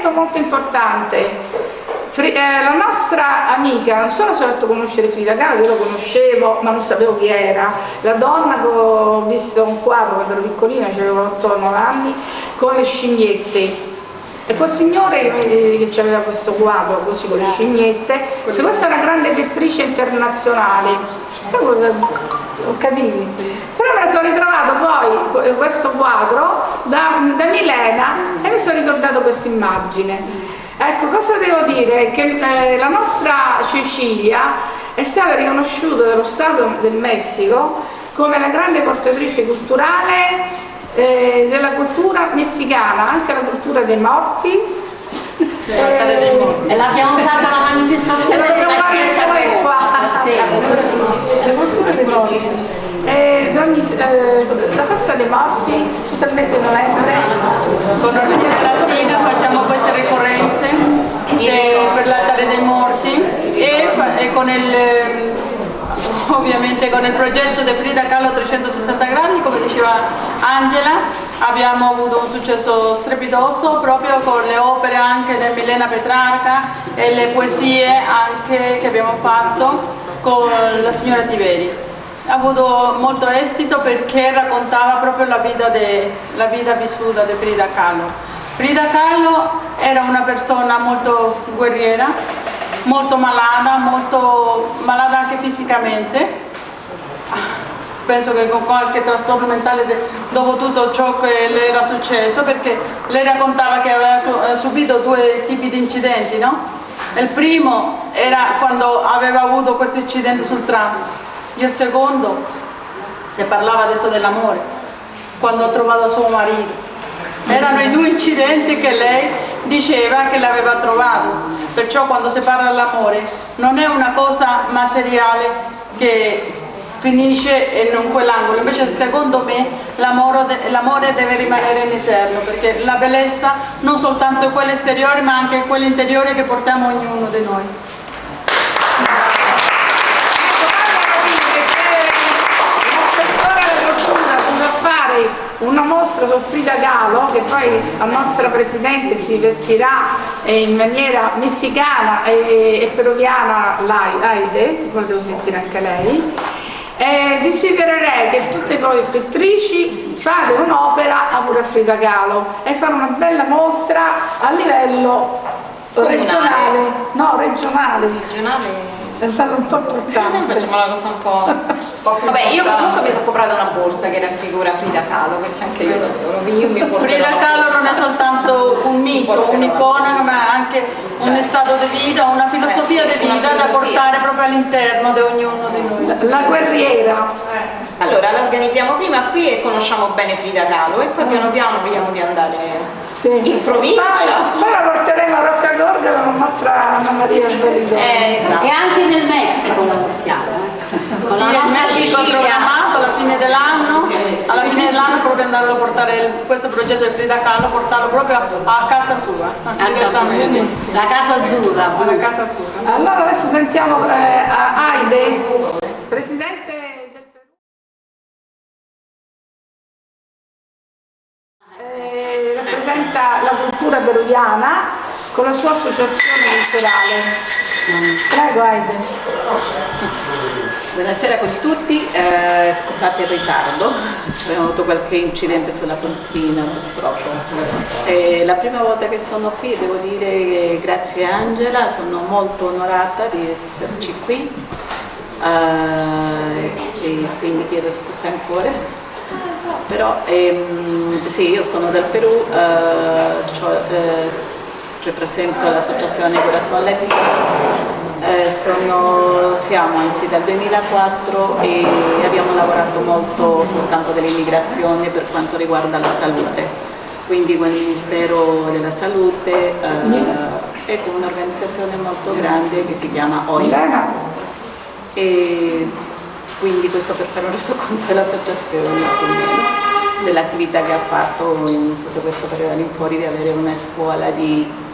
elemento molto importante. Eh, la nostra amica, non solo ci ha fatto conoscere Frida Kahlo, io lo conoscevo ma non sapevo chi era, la donna che ho visto un quadro quando ero piccolina, avevo 8-9 anni, con le scimmiette. E quel signore che, che aveva questo quadro così con le scimmiette, se questa è una grande pittrice internazionale, Io, eh, ho capito. Però me la sono ritrovato poi eh, questo quadro da, da Milena e mi sono ricordato questa immagine. Ecco, cosa devo dire? Che eh, la nostra Cecilia è stata riconosciuta dallo Stato del Messico come la grande portatrice culturale eh, della cultura messicana, anche la cultura dei morti. Eh, E l'abbiamo fatto alla manifestazione della Chiesa noi a qua. Roma, a Stella. la morti. Eh, ogni- eh, la festa dei morti, tutto il mese di novembre. Con Orchidea Latina facciamo queste ricorrenze de- per l'altare dei morti e, e con il, ehm, ovviamente con il progetto di Frida Kahlo 360 gradi, come diceva Angela, abbiamo avuto un successo strepitoso proprio con le opere anche di Milena Petrarca e le poesie anche che abbiamo fatto con la signora Tiveri ha avuto molto esito perché raccontava proprio la vita, de- la vita vissuta di Frida Kahlo. Frida Kahlo era una persona molto guerriera, molto malata, molto malata anche fisicamente. Penso che con qualche trastorno mentale dopo tutto ciò che le era successo, perché lei raccontava che aveva eh, subito due tipi di incidenti, no? Il primo era quando aveva avuto questo incidente sul tram, il secondo, si parlava adesso dell'amore, quando ha trovato suo marito. Erano i due incidenti che lei diceva che l'aveva trovato. Perciò quando si parla dell'amore non è una cosa materiale che finisce in un quell'angolo, invece secondo me l'amore deve rimanere in eterno, perché la bellezza non soltanto è quella esteriore ma anche quella interiore che portiamo ognuno di noi. L'assessore alla cultura potrà fare una mostra su Frida Kahlo che poi la nostra Presidente si vestirà eh, in maniera messicana e, e peruviana Lai- Aide, poi devo sentire anche lei. E desidererei che tutte voi pittrici fate un'opera a pure Frida Kahlo e fare una bella mostra a livello Comunale. regionale, no regionale, Regionale. per farlo un po' importante. <laughs> Facciamo la cosa un po'... <laughs> Vabbè, io comunque mi sono comprata una borsa che raffigura Frida Kahlo, perché anche io mi porto Frida Kahlo non è soltanto un mito, un'icona, ma anche un stato di vita, una filosofia Cioè. Eh sì, di vita da filosofia. portare proprio all'interno di ognuno di noi. La guerriera. Allora, la organizziamo prima qui e conosciamo bene Frida Kahlo e poi piano piano vediamo di andare in provincia. Poi, poi la porteremo a Rocca Gorga con nostra Anna Maria Belidoni. Eh, esatto. E anche nel Messico la portiamo. Con Sì, la il Cecilia. programmato alla fine dell'anno, alla fine dell'anno proprio andare a portare questo progetto di Frida Kahlo, portarlo proprio a, casa sua, A casa direttamente. sua. La casa azzurra. Alla casa sua. Allora adesso sentiamo eh, a Aide, presidente del Perù. Eh, rappresenta la cultura peruviana con la sua associazione culturale. Prego Aide. Buonasera con tutti, eh, scusate il ritardo, abbiamo avuto qualche incidente sulla pontina purtroppo. Eh, la prima volta che sono qui devo dire grazie a Angela, sono molto onorata di esserci qui eh, e quindi chiedo scusa ancora. Però ehm, sì, io sono del Perù, eh, cioè, eh, rappresento l'associazione Corazon Latino eh, sono, siamo anzi dal 2004 e abbiamo lavorato molto sul campo dell'immigrazione per quanto riguarda la salute, quindi con il Ministero della Salute eh, e con un'organizzazione molto grande che si chiama OIM. Milena. E quindi questo per fare un resoconto dell'associazione dell'attività che ha fatto in tutto questo periodo all'infuori di avere una scuola di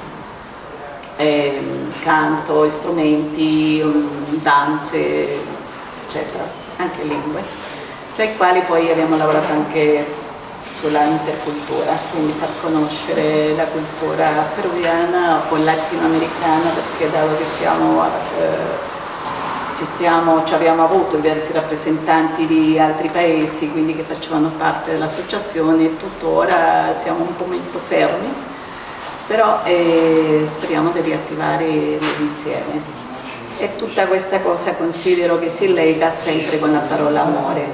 ehm, canto, strumenti, um, danze, eccetera, anche lingue, tra i quali poi abbiamo lavorato anche sulla intercultura, quindi far conoscere la cultura peruviana o latinoamericana, perché dato che siamo, eh, ci, stiamo, ci abbiamo avuto diversi rappresentanti di altri paesi, quindi che facevano parte dell'associazione, tuttora siamo un po' molto fermi, però eh, speriamo di riattivare insieme. E tutta questa cosa considero che si lega sempre con la parola amore,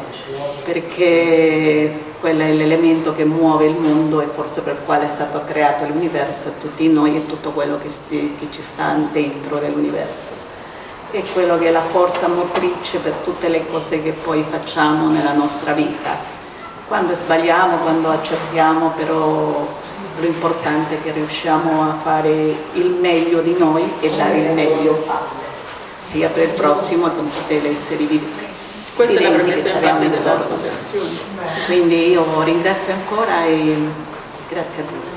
perché quello è l'elemento che muove il mondo e forse per il quale è stato creato l'universo e tutti noi e tutto quello che, che ci sta dentro dell'universo. È quello che è la forza motrice per tutte le cose che poi facciamo nella nostra vita. Quando sbagliamo, quando accertiamo, però l'importante è che riusciamo a fare il meglio di noi e dare il meglio sia per il prossimo che gli esseri vivi. Questa è la premessa infatti dell'associazione. Quindi io ringrazio ancora e grazie a tutti.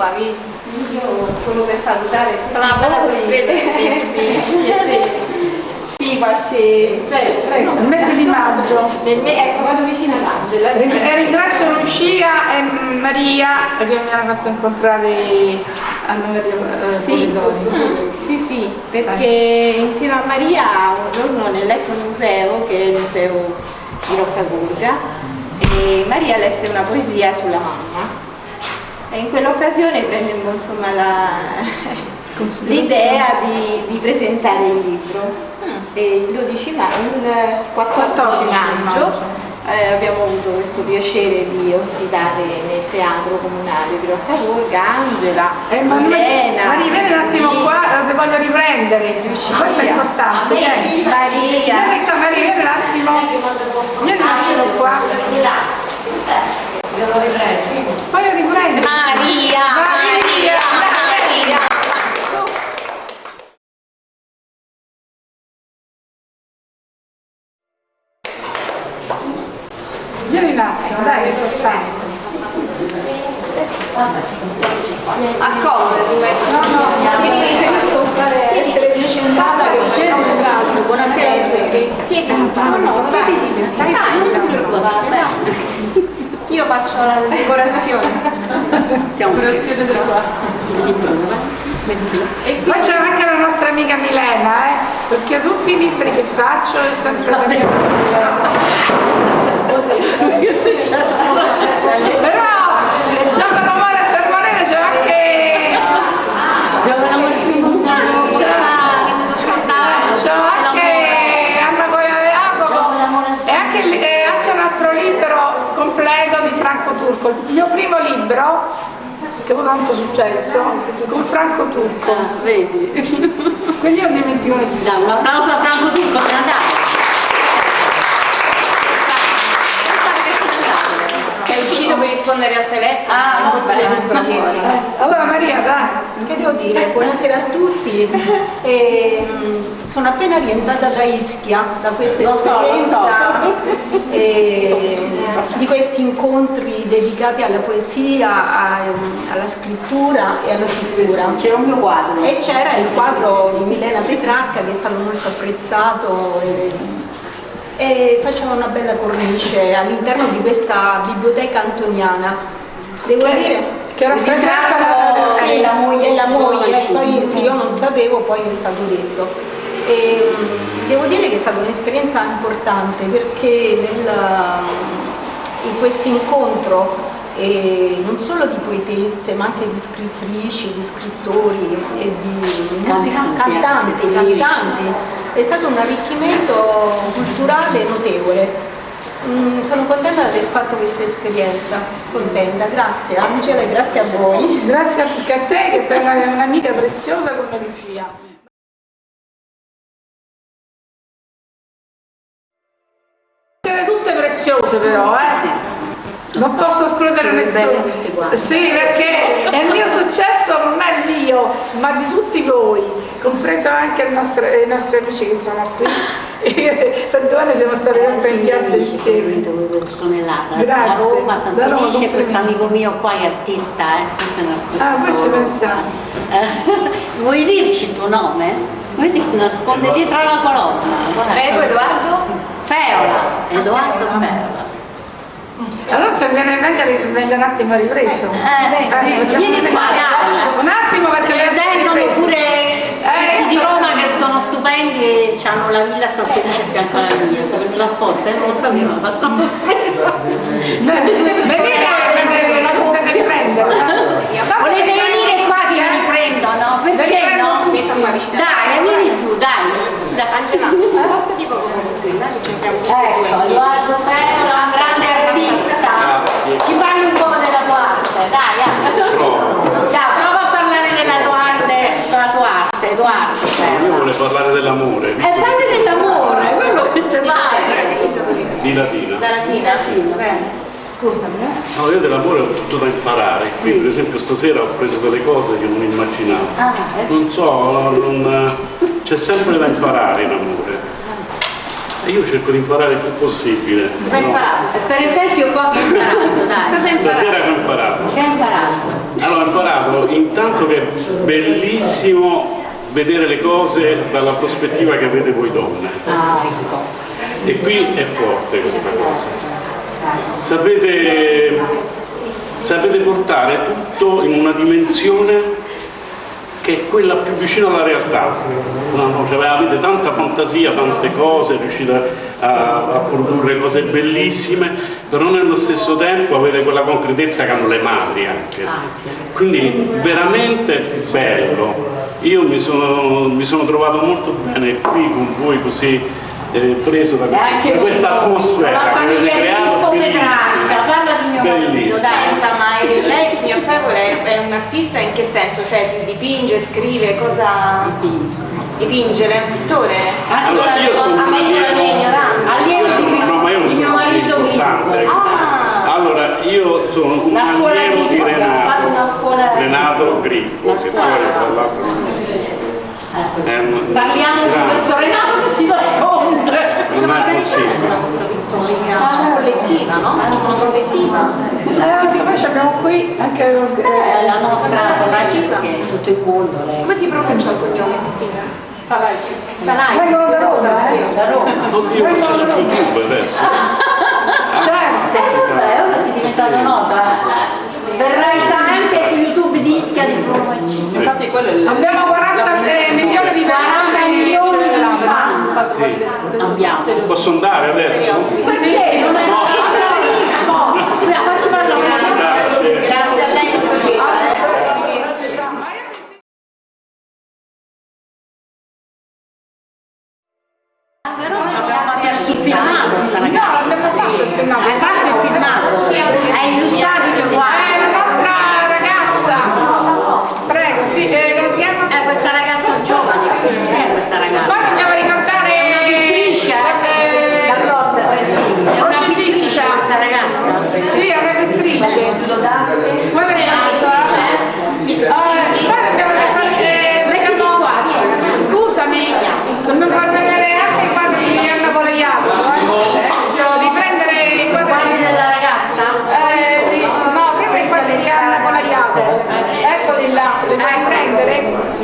Qua, vieni. Io solo per salutare sorpresa <laughs> sì. qualche... Prego, prego. Il mese di maggio. Nel me- ecco, vado vicino ad Angela. Ring- e ringrazio Lucia e Maria che mi hanno fatto incontrare Anna Maria eh, Sì, Polidori. sì, sì, perché insieme a Maria un giorno nell'Eco Museo, che è il museo di Roccagurga, e Maria lesse una poesia sulla mamma e in quell'occasione prendemmo <laughs> l'idea di, di presentare il libro. E il 12 maggio, il 14 14 maggio, maggio. eh, abbiamo avuto questo piacere di ospitare nel teatro comunale di Roccagurga Angela, Eh, ma Milena, Maria, vieni un attimo qua, eh, ti voglio riprendere. Questo è importante. Vieni. Maria. Vieni Maria, vieni un attimo. Vieni un attimo qua. Voglio riprendere. Maria, Maria, Maria. Vieni un attimo, dai, importante. Accomoda, No, no, Vieni, preferisco stare, essere più centrata che scesi un Buonasera a tutti. Siete no, no, stai, stai, stai, non ti preoccupare. Io faccio la decorazione. Siamo Qua c'è anche la nostra amica Milena, eh, perché tutti i libri che faccio è sempre la mia Milena. Che è successo? Però il gioco d'amore a Sermonete c'è anche... Gioco d'amore su un C'è che mi sono scordata. c'è anche Anna Goia de Gioco Jacopo d'amore su e anche, il- e anche un altro libro completo di Franco Turco, il mio primo libro che avuto tanto successo con Franco Turco. Ah, vedi? Quindi non dimentico nessuno. Un applauso a Franco Turco per andare. È uscito per rispondere al telefono. Ah, non proprio. Allora Maria, dai. Che devo dire? Buonasera a tutti. <laughs> Ehm, sono appena rientrata da Ischia, da questa Lo so, esperienza so. eh, di questi incontri dedicati alla poesia, a- alla scrittura e alla pittura. C'era un mio quadro. E c'era il quadro di Milena Petracca che è stato molto apprezzato e, e faceva una bella cornice all'interno di questa biblioteca antoniana. Devo Che- dire che rappresenta la- sì, la moglie, la moglie, poi sì. io non sapevo, poi è stato detto. E, mh, devo dire che è stata un'esperienza importante perché nel, in questo incontro non solo di poetesse ma anche di scrittrici, di scrittori e di Cantanti, lirici. cantanti, è stato un arricchimento culturale notevole. Mm, sono contenta di aver fatto questa esperienza, contenta, grazie Angela e grazie a voi. <laughs> Grazie anche a te che sei una- un'amica preziosa come Lucia. Siete tutte preziose però, eh? Non posso escludere nessuno. Sì, perché il mio successo non è mio, ma di tutti voi, compreso anche nostro- i nostri amici che sono qui. <laughs> per due anni siamo stati sempre in piazza insieme. Sono nata a Grazie. Roma, San Da Roma, Felice, complimenti. questo amico mio qua è artista, eh? questo è un artista. Ah, poi ci pensiamo. Eh, <laughs> Vuoi dirci il tuo nome? Vedi, si nasconde dietro la colonna. Prego Edoardo. Feola, Edoardo Feola. Allora se viene, venga, venga un attimo ripreso. Eh, sì, facciamo vieni qua, dai. Un attimo perché E essere vengono pure questi di Eh, Roma che sono stupendi e hanno la villa San Felice a fianco alla mia, sono venuta apposta e non lo sapevo, ho fatto sorpresa. Venite a. Volete venire qua che vi riprendo, no? Perché no? Dai, vieni tu, dai. Angela, posta tipo come prima, e Ecco. Edoardo Ferro, un grande artista. Ci parli un po' della tua arte, dai. eh. Ciao, prova a parlare della tua arte, della tua arte, Edoardo Ferro. Io volevo parlare dell'amore, E parli dell'amore, quello che ti vai. di Latina. Da latina, sì. Scusami, eh. No, io dell'amore ho tutto da imparare. Qui, per esempio stasera ho preso delle cose che non immaginavo. Ah, eh. Non so, non- c'è sempre da imparare in amore. E io cerco di imparare il più possibile. Cosa hai no? imparato? Per esempio qua hai imparato, dai. Cosa hai imparato? Stasera che ho imparato. Che hai imparato? Allora ho imparato intanto che è bellissimo vedere le cose dalla prospettiva che avete voi donne. Ah, ecco. E qui è forte questa cosa. Sapete, sapete portare tutto in una dimensione che è quella più vicina alla realtà. Cioè, avete tanta fantasia, tante cose, riuscite a, a produrre cose bellissime, però nello stesso tempo avete quella concretezza che hanno le madri anche. Quindi veramente bello. Io mi sono, mi sono trovato molto bene qui con voi così eh, preso da questa, da questa atmosfera che avete creato. Filippo bellissima. Petraccia, eh, signor Fevole, è un artista in che senso? Cioè dipinge, scrive, cosa... Dipinge, è un pittore? Allora, io sono un mia allievo- ignoranza. Allievo sono- no, ma io di mio sono marito. Ah, Allora, io sono un allievo di Renato, scuola- Renato Griffo, La che poi tra l'altro è un- Parliamo di questo Renato che si nasconde. Non è possibile. la vostra pittorica, c'è collettiva, no? Collettiva. Eh, ci abbiamo qui anche È la nostra Ferracista che è tutto il mondo. Lei. Come si pronuncia il cognome, Cecilia? Salai. Salai. Vengono da Roma, eh? Da Roma. Oddio, forse su YouTube adesso. <laughs> Certo. Eh vabbè, ora sei diventata nota. Verrai sa anche su YouTube di Ischia di Roma eccetera. Infatti quello è il- Abbiamo 40 milioni di persone Posso andare adesso? Perché? Non è Facci parlare Grazie. Grazie a lei, lieta. Però ci abbiamo fatto il filmato sta ragazza. No, abbiamo fatto il filmato. Hai fatto il filmato? Hai illustrato i qua. È la nostra ragazza. Prego, ti, eh, come si chiama? È questa ragazza giovane, chi è questa ragazza? Poi dobbiamo ricordare... È una pittrice, eh, È una Crocifissa. pittrice questa ragazza? Sì, è una pittrice. Guarda che eh, poi dobbiamo fare... Mettiti qua, cioè. Scusami, dobbiamo far vedere anche i quadri di Anna Poleiato. Riprendere i Guardi quadri... della ragazza? Eh, di- no, prima i quadri di Anna Poleiato. Eccoli là, li devi prendere?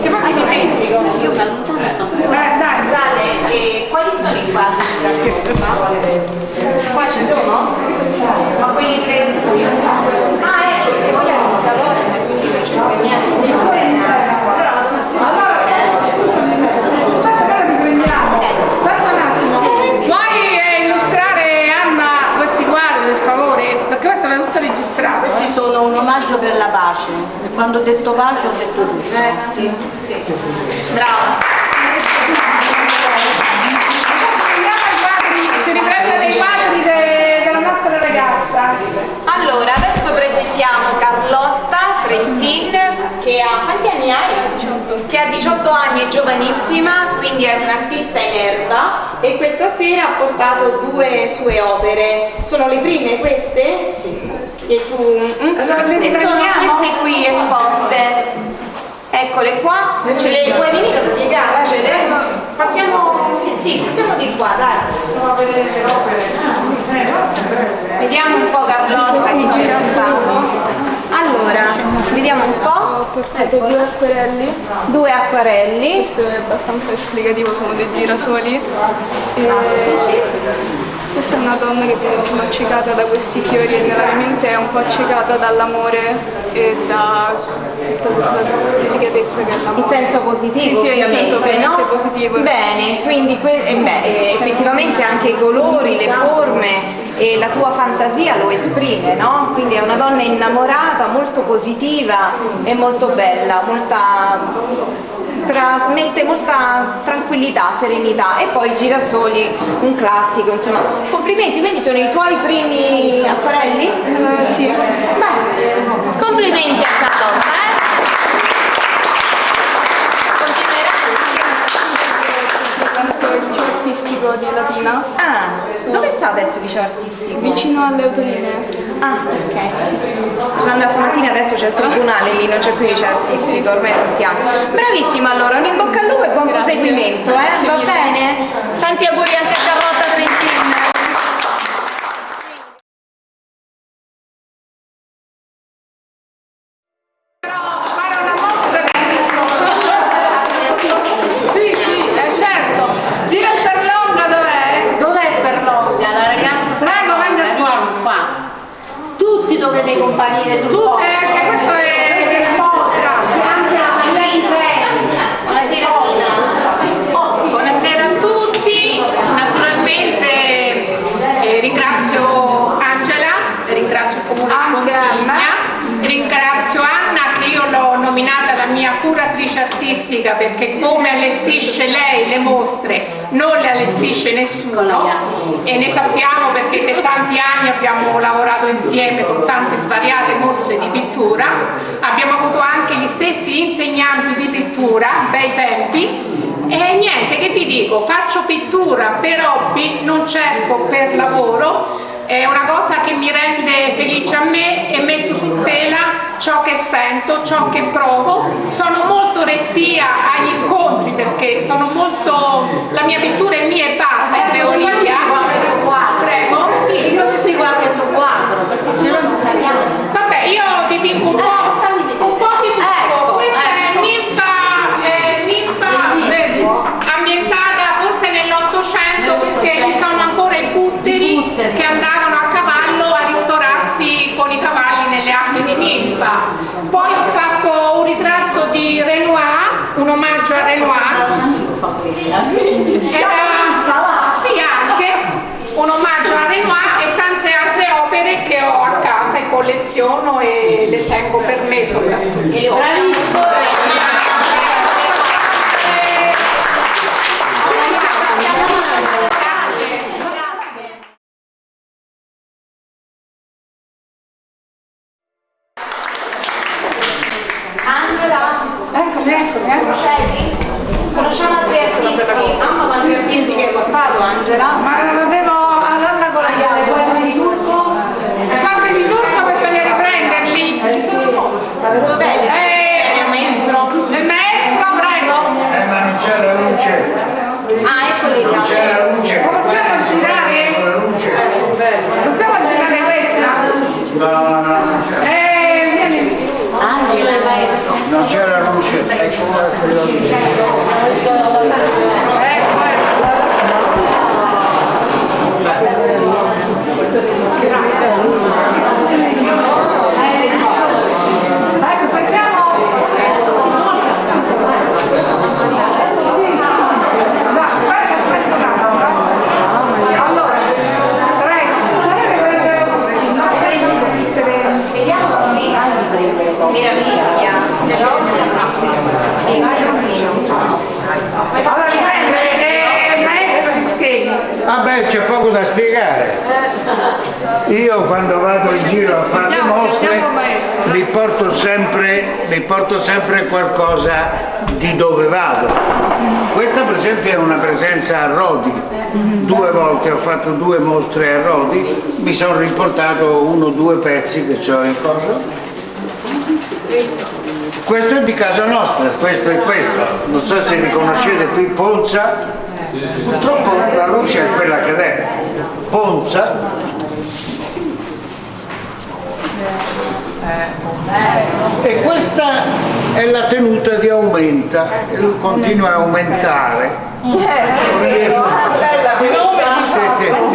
Che poi mi dimentico. Io mi allontano. Eh, dai, Scusate, eh, quali sono i quadri? Qua ci sono? Ma quelli che io Ah, ecco, perché vogliamo un calore, ma quindi non c'è niente. Puoi eh, illustrare Anna questi quadri per favore? Perché questo è tutto registrato. Questi sono un omaggio per la pace. E quando ho detto pace ho detto tutto. Eh sì, sì. Brava. Andiamo ai quadri, si riprendono i quadri de- della nostra ragazza. Allora, adesso presentiamo Carlotta Trentin che ha quanti anni hai? Che ha 18 anni, è giovanissima, quindi è un'artista in erba e questa sera ha portato due sue opere. Sono le prime queste? E tu? mm? Allora, le E sono queste qui esposte. Eccole qua, ce le puoi venire a spiegarcele? Passiamo, sì, passiamo di qua, dai. Vediamo un po' Carlotta che ci fa. Allora, vediamo un po'. Ho portato due acquerelli, Due acquarelli. questo è abbastanza esplicativo, sono dei girasoli. Classici. questa è una donna che viene un po' accecata da questi fiori e nella mia mente è un po' accecata dall'amore e da questa delicatezza che. In senso positivo, Sì, sì, ovviamente, no? positivo. Bene, quindi eh, beh, eh, effettivamente anche i colori, le forme e la tua fantasia lo esprime, no? Quindi è una donna innamorata, molto positiva e molto bella, molta trasmette molta tranquillità, serenità e poi girasoli, un classico, insomma. Complimenti, quindi sono i tuoi primi acquarelli? Eh, sì. Beh, complimenti a Carlotta, eh? Frequento il liceo artistico di Latina, Ah, dove sta adesso il liceo artistico? vicino alle autolinee. Ah, ok. Sono andata stamattina, adesso c'è il tribunale lì, non c'è più il liceo artistico, ormai tanti anni. Bravissima allora, un in bocca al lupo e buon Grazie. proseguimento, eh? Grazie Va mille. bene? Tanti auguri anche a Carlotta Trentin. fare una mostra di Sì, sì, è certo. Gira Sperlonga dov'è? Dov'è Sperlonga? La ragazza Prego, venga Sperlonga, qua. vieni qua. Tutti dovete comparire sul Tutte, podio. anche questo è il mostra. Anche la Buonasera Tina. Buonasera a tutti, naturalmente eh, ringrazio Angela, ringrazio il Comune di Anche Pontigna, ringrazio Anna che io l'ho nominata la mia curatrice artistica perché come allestisce lei le mostre non le allestisce nessuno e ne sappiamo perché per tanti anni abbiamo lavorato insieme con tante svariate mostre di pittura, abbiamo avuto anche gli stessi insegnanti di pittura, bei tempi. E niente, che vi dico, faccio pittura per hobby, non cerco per lavoro, è una cosa che mi rende felice a me e metto su tela ciò che sento, ciò che provo. Sono molto restia agli incontri perché sono molto... la mia pittura è mia e basta, in teoria. Prego? Sì, illustri qualche tuo quadro, perché se no non sappiamo. Vabbè, io dipingo un po', un po' di tutto. Ecco, Questa ecco. è ninfa, eh, ninfa Bellissimo. ambientata forse nell'Ottocento perché ci sono ancora i butteri. che andavano a cavallo a ristorarsi con i cavalli nelle acque di ninfa. Poi ho fatto un ritratto di Renoir, un omaggio a Renoir. Era, sì, anche, un omaggio a Renoir e tante altre opere che ho a casa colleziono e le tengo per me soprattutto. Angela, Eccomi, eccomi, eccomi. conoscevi? Conosciamo altri artisti? Mamma quanti artisti che hai portato Angela? Ma non avevo ad Anna con le quadri di turco? I quadri di turco bisogna riprenderli. Dov'è le Eh, il maestro? Il maestro, prego. Eh, ma non c'era luce. Ah, eccoli là. C'era luce. Possiamo girare? Possiamo girare questa? No, no, non c'era. Eh, vieni. Angela il maestro. Non c'era luce. Ecco qua quella luce. Ecco, ecco. Ecco, sentiamo. No, aspetta, aspetta un attimo. Allora, prego. Vediamo qui. Meraviglia. Però mi vai un Allora, riprende, eh, il maestro ti spieghi. Vabbè, c'è poco da spiegare. Io quando vado in giro a fare le Andiamo, mostre andiamo, maestro. mi porto sempre, mi porto sempre qualcosa di dove vado. Questa per esempio è una presenza a Rodi. Due volte ho fatto due mostre a Riportato uno o due pezzi che ho in coso. Questo è di casa nostra, questo è questo. Non so se riconoscete qui Ponza. Purtroppo la luce è quella che è. Ponza. E questa è la tenuta di aumenta, continua a aumentare. bella Sì, sì.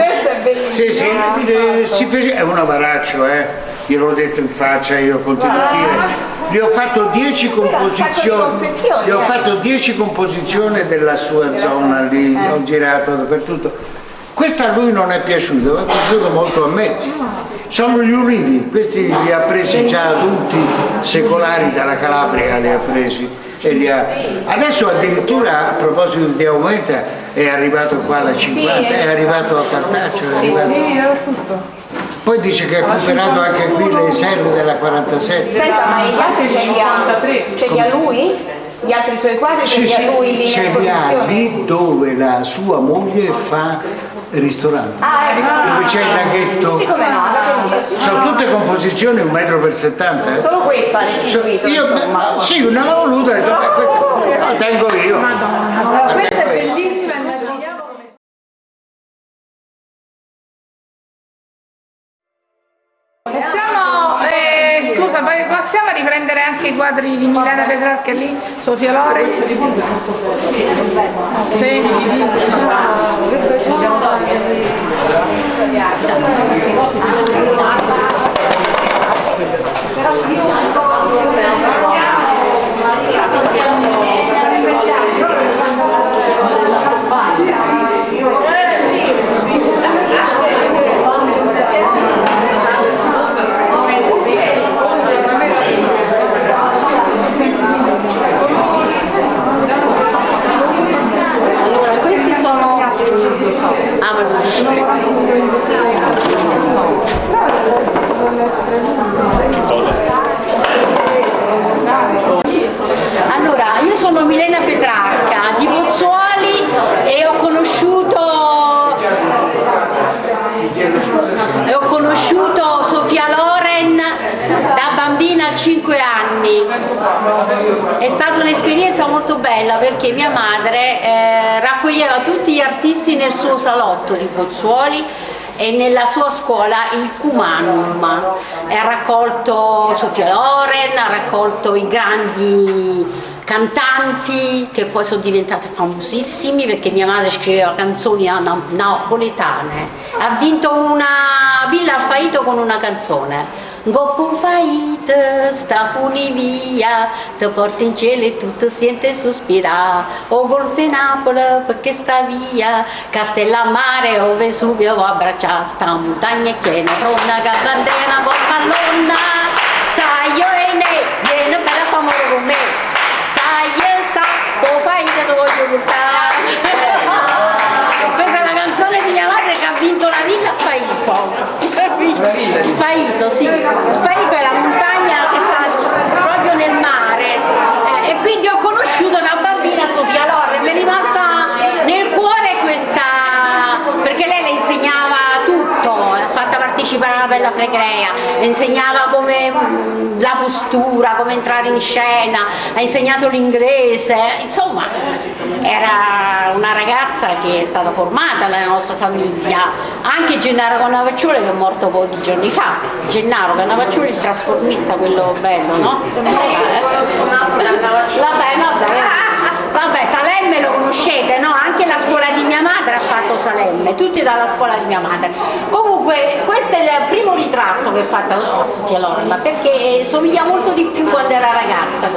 Sì, sì, eh, si fece- è un avaraccio, eh. Gliel'ho detto in faccia, io continuo a dire. Gli ho fatto 10 composizioni, gli ho eh. fatto 10 composizioni della sua zona lì, ho girato dappertutto. Questa a lui non è piaciuta, ma è piaciuto molto a me. Sono gli ulivi, questi li ha presi già adulti secolari dalla Calabria, li ha presi. E li ha... Adesso addirittura a proposito di aumenta è arrivato qua da 50, è arrivato a Cartaccio, è arrivato... Poi dice che ha recuperato anche qui le riserve della 47. Senta, ma gli altri ce li ha? Ce li ha lui? Gli altri suoi quadri Sì, sì, ha lui lì in esposizione? lì dove la sua moglie fa ristorante. Ah, ecco, sì, Dove c'è il sì. laghetto. Sì, come no. Sono tutte composizioni un metro per 70. eh. Solo questa ha restituito, Io, insomma. sì, non l'ho voluta, ho detto, questa la tengo io. La Questa è bellissima, riprendere anche i quadri di Milena Petrarca lì, Sofia Lorenz? Segni di vita. Allora, questi sono... Ah, ma non dici Allora, io sono Milena Petrarca di Pozzuoli e ho conosciuto e ho conosciuto Sofia Loren da bambina a 5 anni. È stata un'esperienza molto bella perché mia madre eh, raccoglieva tutti gli artisti nel suo salotto di Pozzuoli e nella sua scuola il Cumanum. Ha raccolto Sofia Loren, ha raccolto i grandi cantanti che poi sono diventati famosissimi perché mia madre scriveva canzoni na- napoletane. Ha vinto una Villa Alfaito con una canzone. Goppo faita, sta funi via, ti porta in cielo e tu ti senti sospirare. O golfe Napoli perché sta via, Castellammare o Vesuvio va a abbracciare, sta montagna che bandena col pallonna. Sai io e ne, vieni bella famore con me, sai e sa, o faita ti voglio portare. Questa è la canzone di mia madre che ha vinto la villa a Faito. Faito, sì. Faito è la montagna che sta proprio nel mare. Eh, e quindi ho conosciuto da bambina Sofia Lorre, mi è rimasta nel cuore questa, perché lei le insegnava tutto, ha fatto alla Bella Fregrea, insegnava come la postura, come entrare in scena, ha insegnato l'inglese, insomma era una ragazza che è stata formata nella nostra famiglia, anche Gennaro Cannavacciuoli che è morto pochi giorni fa, Gennaro Cannavacciuoli il trasformista, quello bello, no? Vabbè, vabbè, vabbè, Salemme lo conoscete, no? Anche la scuola di mia madre ha fatto Salemme, tutti dalla scuola di mia madre. Comunque questo è il primo ritratto che ho fatto a Sofia Loren, perché somiglia molto di più quando era ragazza.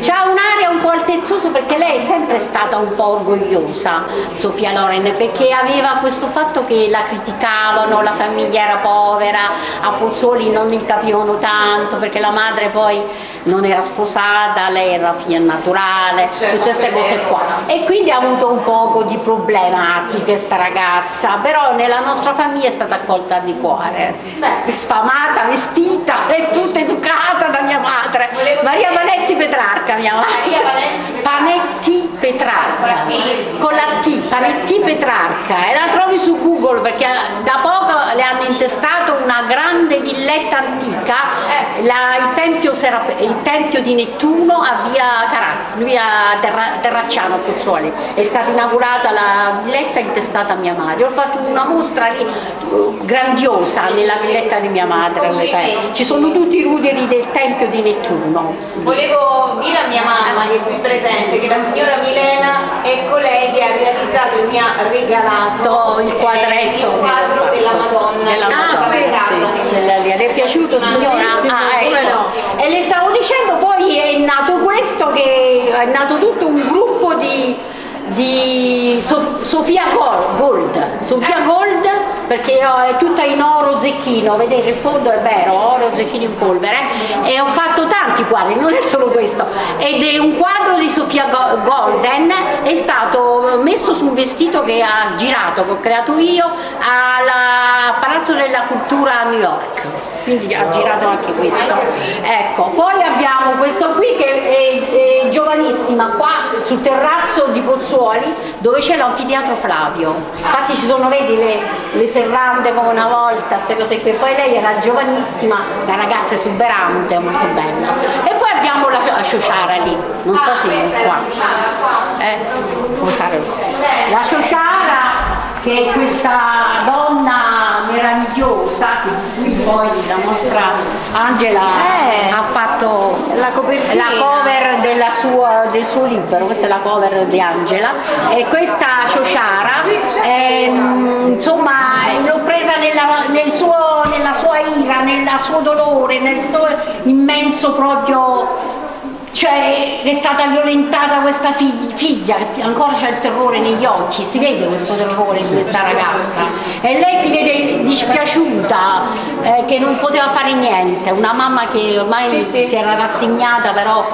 C'ha un'aria un po' altezzosa perché lei è sempre stata un po' orgogliosa, Sofia Loren, perché aveva questo fatto che la criticavano, la famiglia era povera, a Pozzuoli non mi capivano tanto perché la madre poi non era sposata, lei era figlia naturale, tutte queste cose qua. E quindi ha avuto un poco di problematiche sta ragazza, però nella nostra famiglia è stata accolta di cuore, sfamata, vestita e tutta educata da mia madre. Maria Vanetti Petrarca, mia madre. Panetti Petrarca, con la T, Panetti Petrarca, e la trovi su Google perché da poco le hanno intestato una grande villetta antica, la- il, tempio Serap- il tempio di Nettuno a via, Carà- via Terra- Terracciano a Pozzuoli, è stata inaugurata la villetta intestata a mia madre, ho fatto una mostra lì grandiosa nella villetta di mia madre, ci sono tutti i ruderi del tempio di Nettuno. Volevo dire a mia mamma che è qui presente che la signora Milena è colei che ha realizzato e mi ha regalato il quadretto. il quadro della Madonna. Della nata Madonna, in casa sì, nel- della via. Le è piaciuto signora? Ah, ecco. e le stavo dicendo poi è nato questo che è nato tutto un gruppo di, di So- Sofia Gol- Gold. Sofia Gold perché è tutta in oro zecchino vedete il fondo è vero oro zecchino in polvere. E ho fatto tanti quadri non è solo questo. Ed è un quadro di Sofia Go- Golden è stato messo su un vestito che ha girato che ho creato io al Palazzo della Cultura a New York. Quindi ha girato anche questo. Ecco poi abbiamo questo qui che è, è giovanissima qua sul terrazzo di Pozzuoli dove c'è l'anfiteatro Flavio. Infatti ci sono vedi le, le serrande come una volta queste cose qui. Poi lei era giovanissima una ragazza esuberante molto bella. E poi abbiamo la, la Ciociara lì. Non so se è qua. Eh, la Ciociara che è questa donna meravigliosa di cui poi la nostra Angela ha fatto la, cover della sua- del suo libro, questa è la cover di Angela. E questa Ciociara ehm, insomma l'ho presa nella, nel suo- nella sua ira, nel suo dolore, nel suo immenso proprio cioè è stata violentata questa fig- figlia che ancora c'è il terrore negli occhi, si vede questo terrore di questa ragazza. E lei si vede dispiaciuta eh, che non poteva fare niente, una mamma che ormai si era rassegnata però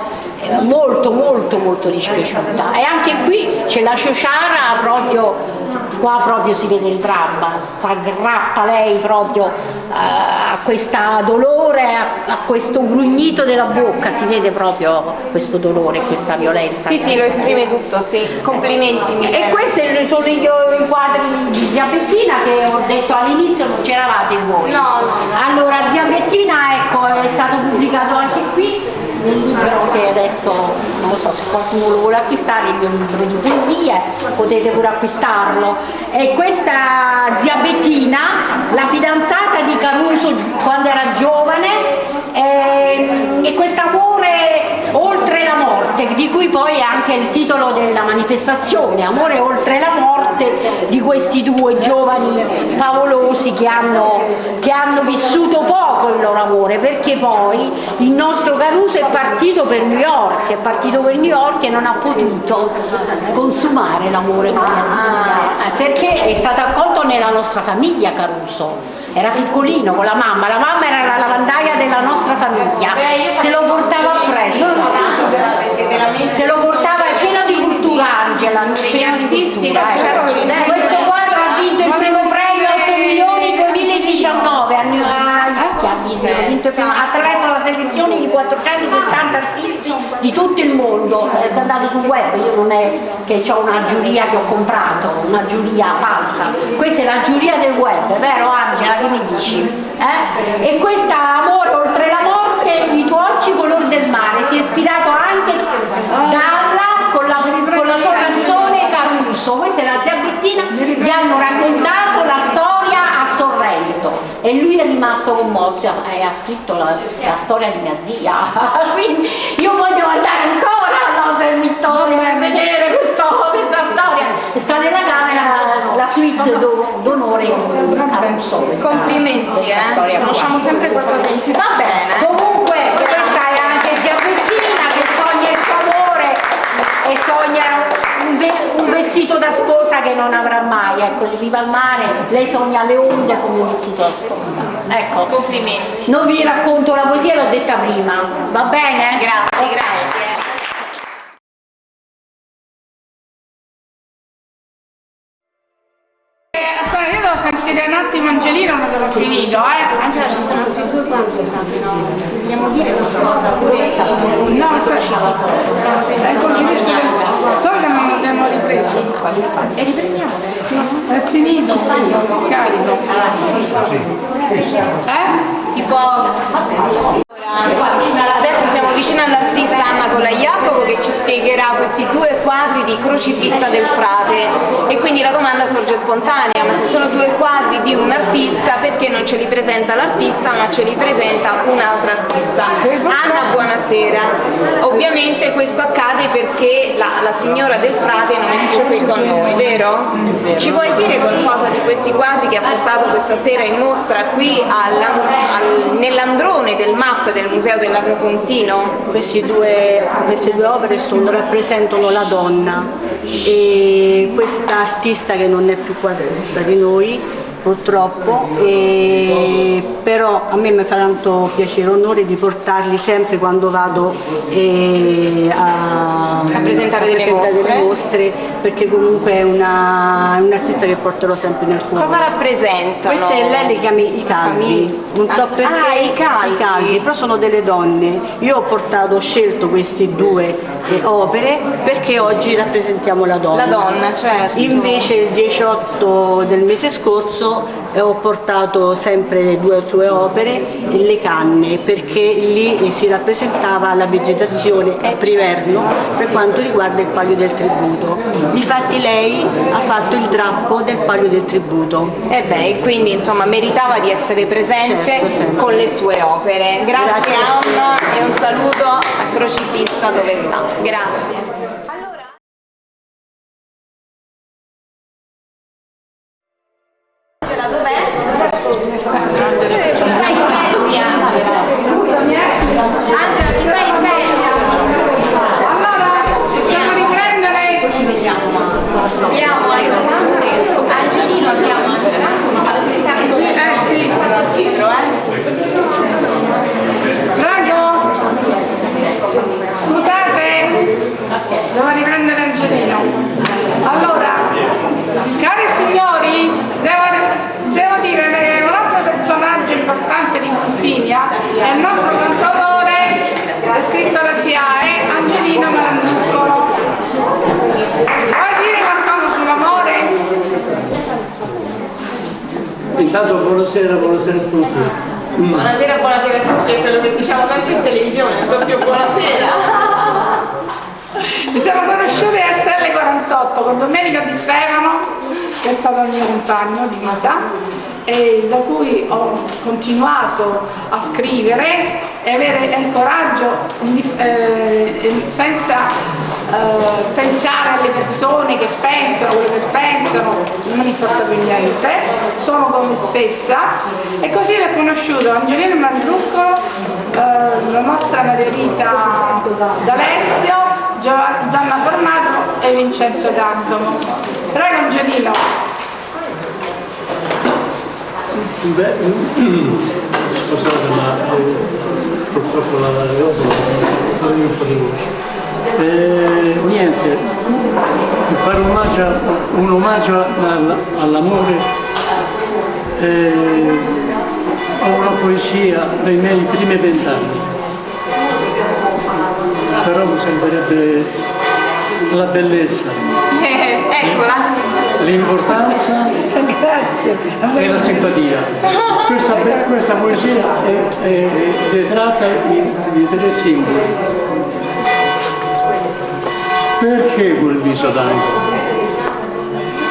molto molto molto dispiaciuta e anche qui c'è la Ciociara proprio qua proprio si vede il dramma, si aggrappa lei proprio eh, a questo dolore, a, questo grugnito della bocca, si vede proprio questo dolore, questa violenza. Sì, sì, lo esprime tutto, sì. Complimenti. Milena. E questi sono i, i quadri di Zia Bettina che ho detto all'inizio non c'eravate voi. No, no. Allora, Zia Bettina ecco, è stato pubblicato anche qui nel libro che adesso non lo so se qualcuno lo vuole acquistare, il mio libro di poesie, potete pure acquistarlo. E questa Zia Bettina, la fidanzata di Caruso quando era giovane, ehm, e questo amore oltre la morte, di cui poi è anche il titolo della manifestazione, amore oltre la morte, di questi due giovani favolosi che hanno, che hanno vissuto poco il loro amore, perché poi il nostro Caruso è partito per New York, è partito per New York e non ha potuto consumare l'amore con zia, eh, perché è stato accolto nella nostra famiglia Caruso. Era piccolino con la mamma, la mamma era la lavandaia della nostra famiglia, se lo portava appresso, se lo portava è pieno di cultura Angela, pieno di cultura, eh. questo quadro ha vinto il primo premio 8 milioni 2019 a New Ischia, ha vinto, ha vinto il primo- attraverso la selezione di 470 artisti di tutto il mondo, è andato sul web, io non è che ho una giuria che ho comprato, una giuria falsa, questa è la giuria del web, vero Angela? Che mi dici? Eh? E questa amore oltre la morte di tuoi occhi color del mare si è ispirato anche Dalla con la, con la sua canzone Caruso, questa è la zia Bettina, gli hanno raccontato la storia a Sorrento. E lui è rimasto commosso e ha scritto la, la storia di mia zia, <laughs> quindi io voglio andare ancora all'Hotel Vittorio per vedere questo- questa storia, sta nella camera la suite do- d'onore di Caruso. Complimenti, questa eh. Conosciamo sempre qualcosa in più. Vabbè, comunque questa è anche zia Bettina che sogna il suo amore e sogna un, ve- un vestito da sposa che non avrà mai, ecco, in riva al mare, lei sogna le onde come un vestito da sposa. Ecco. Complimenti. Non vi racconto la poesia, l'ho detta prima, va bene? Grazie, grazie. Angelino, ma devo finito, eh. Angela ci sono altri due quadri no? Vogliamo dire qualcosa? Pure No, aspetta. È il crocifisso del... So che non abbiamo ripreso. E riprendiamo adesso? È finito, carico. Eh? Si può... Allora, adesso siamo vicino all'artista Anna Colaiacovo che ci spiegherà questi due quadri di Crocifissa del Frate e quindi la domanda sorge spontanea, ma se sono due quadri di un artista perché non ce li presenta l'artista ma ce li presenta un altro artista? Anna, buonasera. Ovviamente questo accade perché la, la signora del Frate non è qui con noi, vero? Ci vuoi dire qualcosa di questi quadri che ha portato questa sera in mostra qui al- nell'androne del MAP del Museo dell'Agropontino? Questi due- queste due opere sono- rappresentano la donna e questa artista che non è più qua tra di noi purtroppo, e- però a me mi fa tanto piacere e onore di portarli sempre quando vado eh, a, A presentare delle mostre. mostre, perché comunque è una- è un'artista che porterò sempre nel cuore. Cosa rappresentano? Questa è lei le chiami i calvi, non so perché. Ah, i calvi. però sono delle donne. Io ho portato, ho scelto queste due eh, opere perché oggi rappresentiamo la donna. La donna, certo. Invece il 18 del mese scorso eh, ho portato sempre le due sue opere, le canne, perché lì si rappresentava la vegetazione a priverno per quanto riguarda il palio del tributo. Difatti lei ha fatto il drappo del palio del tributo. E beh, quindi insomma meritava di essere presente Certo, con le sue opere. Grazie, Grazie. Anna e un saluto a Crocifissa dove sta. Grazie. Angela, dov'è? Angela, ti fai seria? Allora, possiamo riprendere? Ci vediamo. Abbiamo aiutante Angelino abbiamo Angela, come fa presentare Sì, eh sì. dietro, eh? Prego. Scusate, devo riprendere Angelino. Allora, cari signori, devo, devo dire che un altro personaggio importante di Fustinia è il nostro cantautore, è scritto alla SIAE, Angelino Malanzuccolo. Vuoi dire qualcosa sull'amore? Intanto buonasera, buonasera a tutti. Buonasera, buonasera a tutti, è quello che diciamo sempre in televisione, proprio buonasera. Ci siamo conosciuti a SL48 con Domenico Di Stefano, che è stato il mio compagno di vita e da cui ho continuato a scrivere e avere il coraggio di- eh, senza eh, pensare alle persone che pensano, quello che pensano, non importa più niente, sono con me stessa e così l'ho conosciuto Angelino Mandrucco, eh, la nostra Maria Rita D'Alessio, Gianna Fornato e Vincenzo Candomo. Prego Angelino. Beh, <clears throat> scusate ma eh, purtroppo la cosa un po' di voce. Eh, niente, fare un omaggio, un omaggio all'amore, eh, ho una poesia dei miei primi vent'anni, però mi sembrerebbe la bellezza. <laughs> eccola! L'importanza e la simpatia. Questa, questa poesia è, è, è tratta di, di tre simboli perché quel viso d'angelo?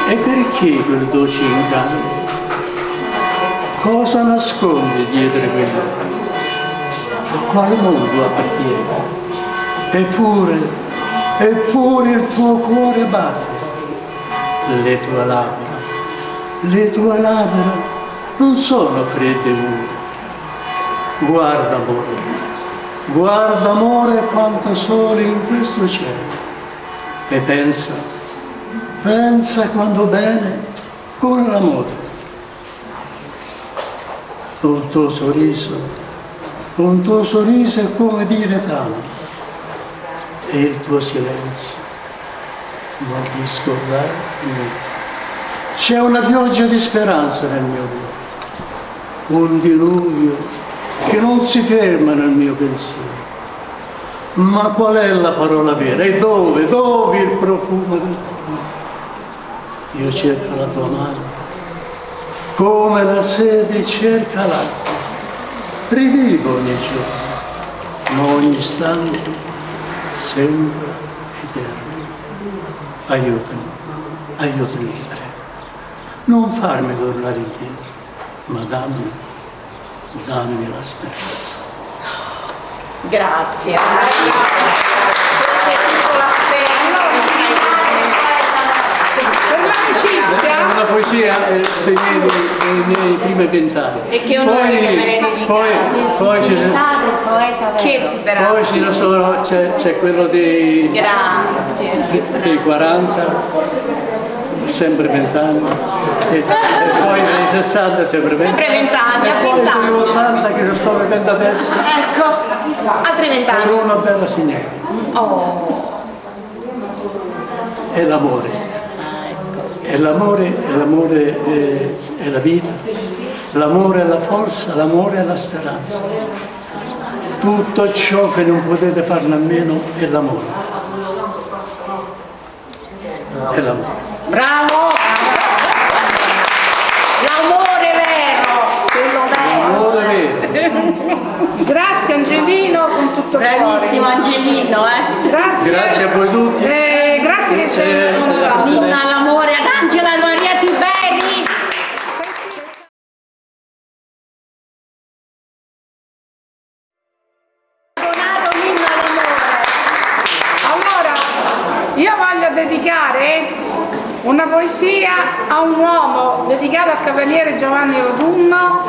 E perché quel dolce incanto? Cosa nasconde dietro quello? A quale mondo appartiene? Eppure, eppure il tuo cuore batte. Le tue labbra, le tue labbra non sono fredde e mure. Guarda amore, guarda amore quanto sole in questo cielo e pensa, pensa quando bene con l'amore. Un tuo sorriso, un tuo sorriso è come dire tanto e il tuo silenzio non ti scordare niente. C'è una pioggia di speranza nel mio cuore, un diluvio che non si ferma nel mio pensiero ma qual è la parola vera? E dove? Dove il profumo del tuo Io cerco la tua mano, come la sede cerca l'acqua. Rivivo ogni giorno, ma ogni istante sembra. Aiutami, aiutami, ti prego. Non farmi tornare indietro, ma dammi, dammi la speranza. Grazie. Poesia dei miei, dei miei primi pensati. E che onore poi, che me ne dedicate. poi, poi, ci sono, poi ci sono, c'è, c'è quello dei, Grazie. dei 40 sempre 20 anni e, e, poi nei 60 sempre 20 sempre 20 anni e poi nei 80 che lo sto vivendo adesso ecco altri 20 anni sono una bella signora oh. è l'amore è l'amore è l'amore è, è la vita l'amore è la forza l'amore è la speranza tutto ciò che non potete farne a meno è l'amore è l'amore Bravo! L'amore vero! Quello vero! L'amore vero! Grazie Angelino con tutto il Bravissimo cuore. Angelino, eh! Grazie! Grazie a voi tutti! Eh, grazie che ci Eh, hai onorato. L'amore ad Angela Maria Tiberi! Allora, io voglio dedicare una poesia a un uomo dedicato al cavaliere Giovanni Rotunno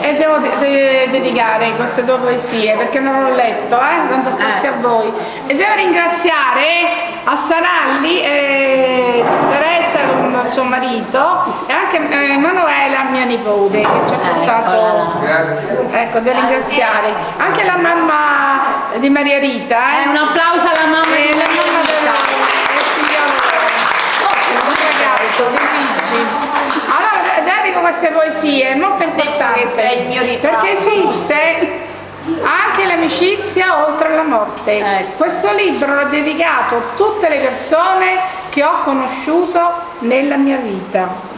e devo de- de- dedicare queste due poesie perché non l'ho letto, eh? tanto spazio a voi. E devo ringraziare a Saralli e suo marito e anche eh, Emanuela, mia nipote, che ci ha portato... Ecco, devo ringraziare. Anche la mamma di Maria Rita. Eh? un applauso alla mamma Eh, di la Maria mamma Rita. Allora, dedico queste poesie, è molto importante. sei il mio ritratto. Perché esiste anche l'amicizia oltre la morte. Questo libro l'ho dedicato a tutte le persone che ho conosciuto nella mia vita.